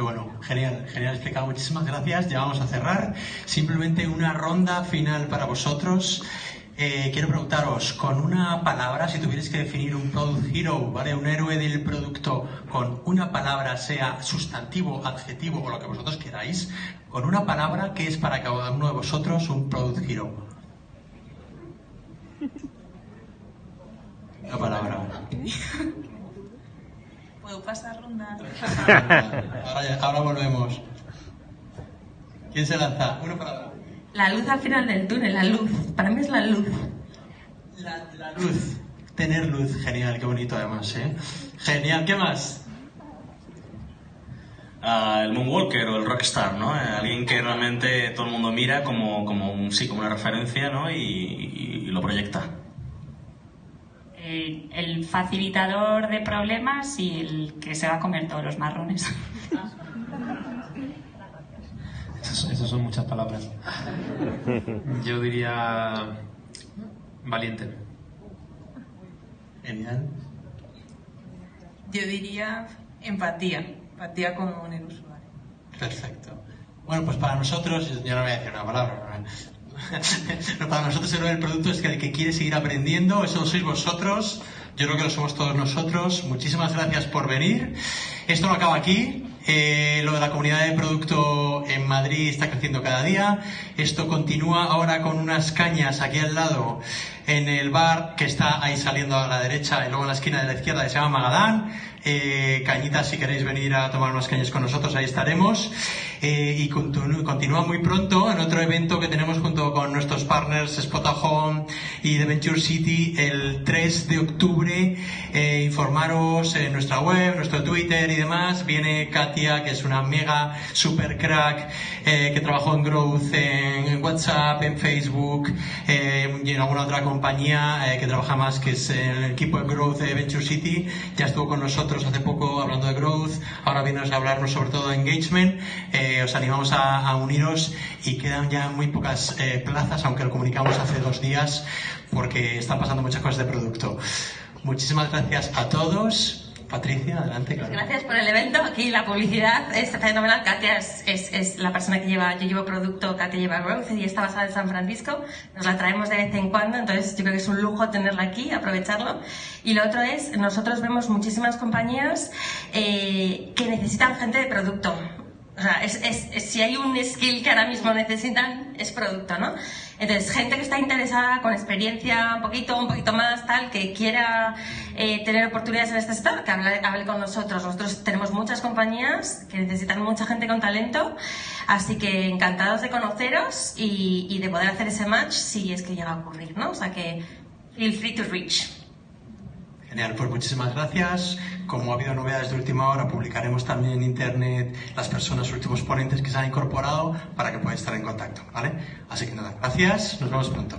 bueno, genial, genial explicado. Muchísimas gracias. Ya vamos a cerrar. Simplemente una ronda final para vosotros. Eh, quiero preguntaros, con una palabra, si tuvierais que definir un product hero, ¿vale? Un héroe del producto con una palabra, sea sustantivo, adjetivo o lo que vosotros queráis, con una palabra, ¿qué es para cada uno de vosotros un product hero? Una palabra. ¿Puedo pasar ronda? ahora, volvemos. ¿Quién se lanza? Uno para La luz al final del túnel, la luz. Para mí es la luz. La, luz. Tener luz, genial, qué bonito además, ¿eh? Genial, ¿qué más? Uh, el Moonwalker o el Rockstar, ¿no? Eh, alguien que realmente todo el mundo mira como, como, un, sí, como una referencia, ¿no? y lo proyecta el facilitador de problemas y el que se va a comer todos los marrones. Esas, son muchas palabras. Yo diría valiente. Genial. Yo diría empatía, empatía con el usuario. Perfecto. Bueno, pues para nosotros, yo no voy a decir una palabra, para nosotros el del producto es que el que quiere seguir aprendiendo, eso sois vosotros. Yo creo que lo somos todos nosotros. Muchísimas gracias por venir. Esto no acaba aquí. Eh, lo de la comunidad de producto en Madrid está creciendo cada día. Esto continúa ahora con unas cañas aquí al lado en el bar que está ahí saliendo a la derecha y luego en la esquina de la izquierda que se llama Magadán. Eh, cañitas, si queréis venir a tomar unas cañas con nosotros, ahí estaremos. Eh, y continúa muy pronto en otro evento que tenemos junto con nuestros partners Spota Home y The Venture City el 3 de octubre. Eh, informaros en nuestra web, nuestro Twitter y demás. Viene Katia, que es una mega super crack eh, que trabajó en Growth, en, WhatsApp, en Facebook y en alguna otra compañía que trabaja más, que es el equipo de Growth de Venture City. Ya estuvo con nosotros hace poco hablando de Growth. Ahora viene a hablarnos sobre todo de Engagement. Eh, os animamos a, a uniros y quedan ya muy pocas eh, plazas, aunque lo comunicamos hace dos días, porque están pasando muchas cosas de producto. Muchísimas gracias a todos. Patricia, adelante. claro. Gracias por el evento. Aquí la publicidad es fenomenal. Katia es, es, es la persona que lleva, yo llevo producto, Katia lleva Growth y está basada en San Francisco. Nos la traemos de vez en cuando, entonces yo creo que es un lujo tenerla aquí, aprovecharlo. Y lo otro es, nosotros vemos muchísimas compañías eh, que necesitan gente de producto. O sea, es, es- es- si hay un skill que ahora mismo necesitan, es producto, ¿no? Entonces, gente que está interesada, con experiencia un poquito, un poquito más, tal, que quiera eh, tener oportunidades en este sector, que hable, hable con nosotros. Nosotros tenemos muchas compañías que necesitan mucha gente con talento, así que encantados de conoceros y, y de poder hacer ese match si es que llega a ocurrir, ¿no? O sea que, feel free to reach. Genial, pues muchísimas gracias. Como ha habido novedades de última hora, publicaremos también en internet las personas, últimos ponentes que se han incorporado para que podáis estar en contacto, ¿vale? Así que nada, gracias, nos vemos pronto.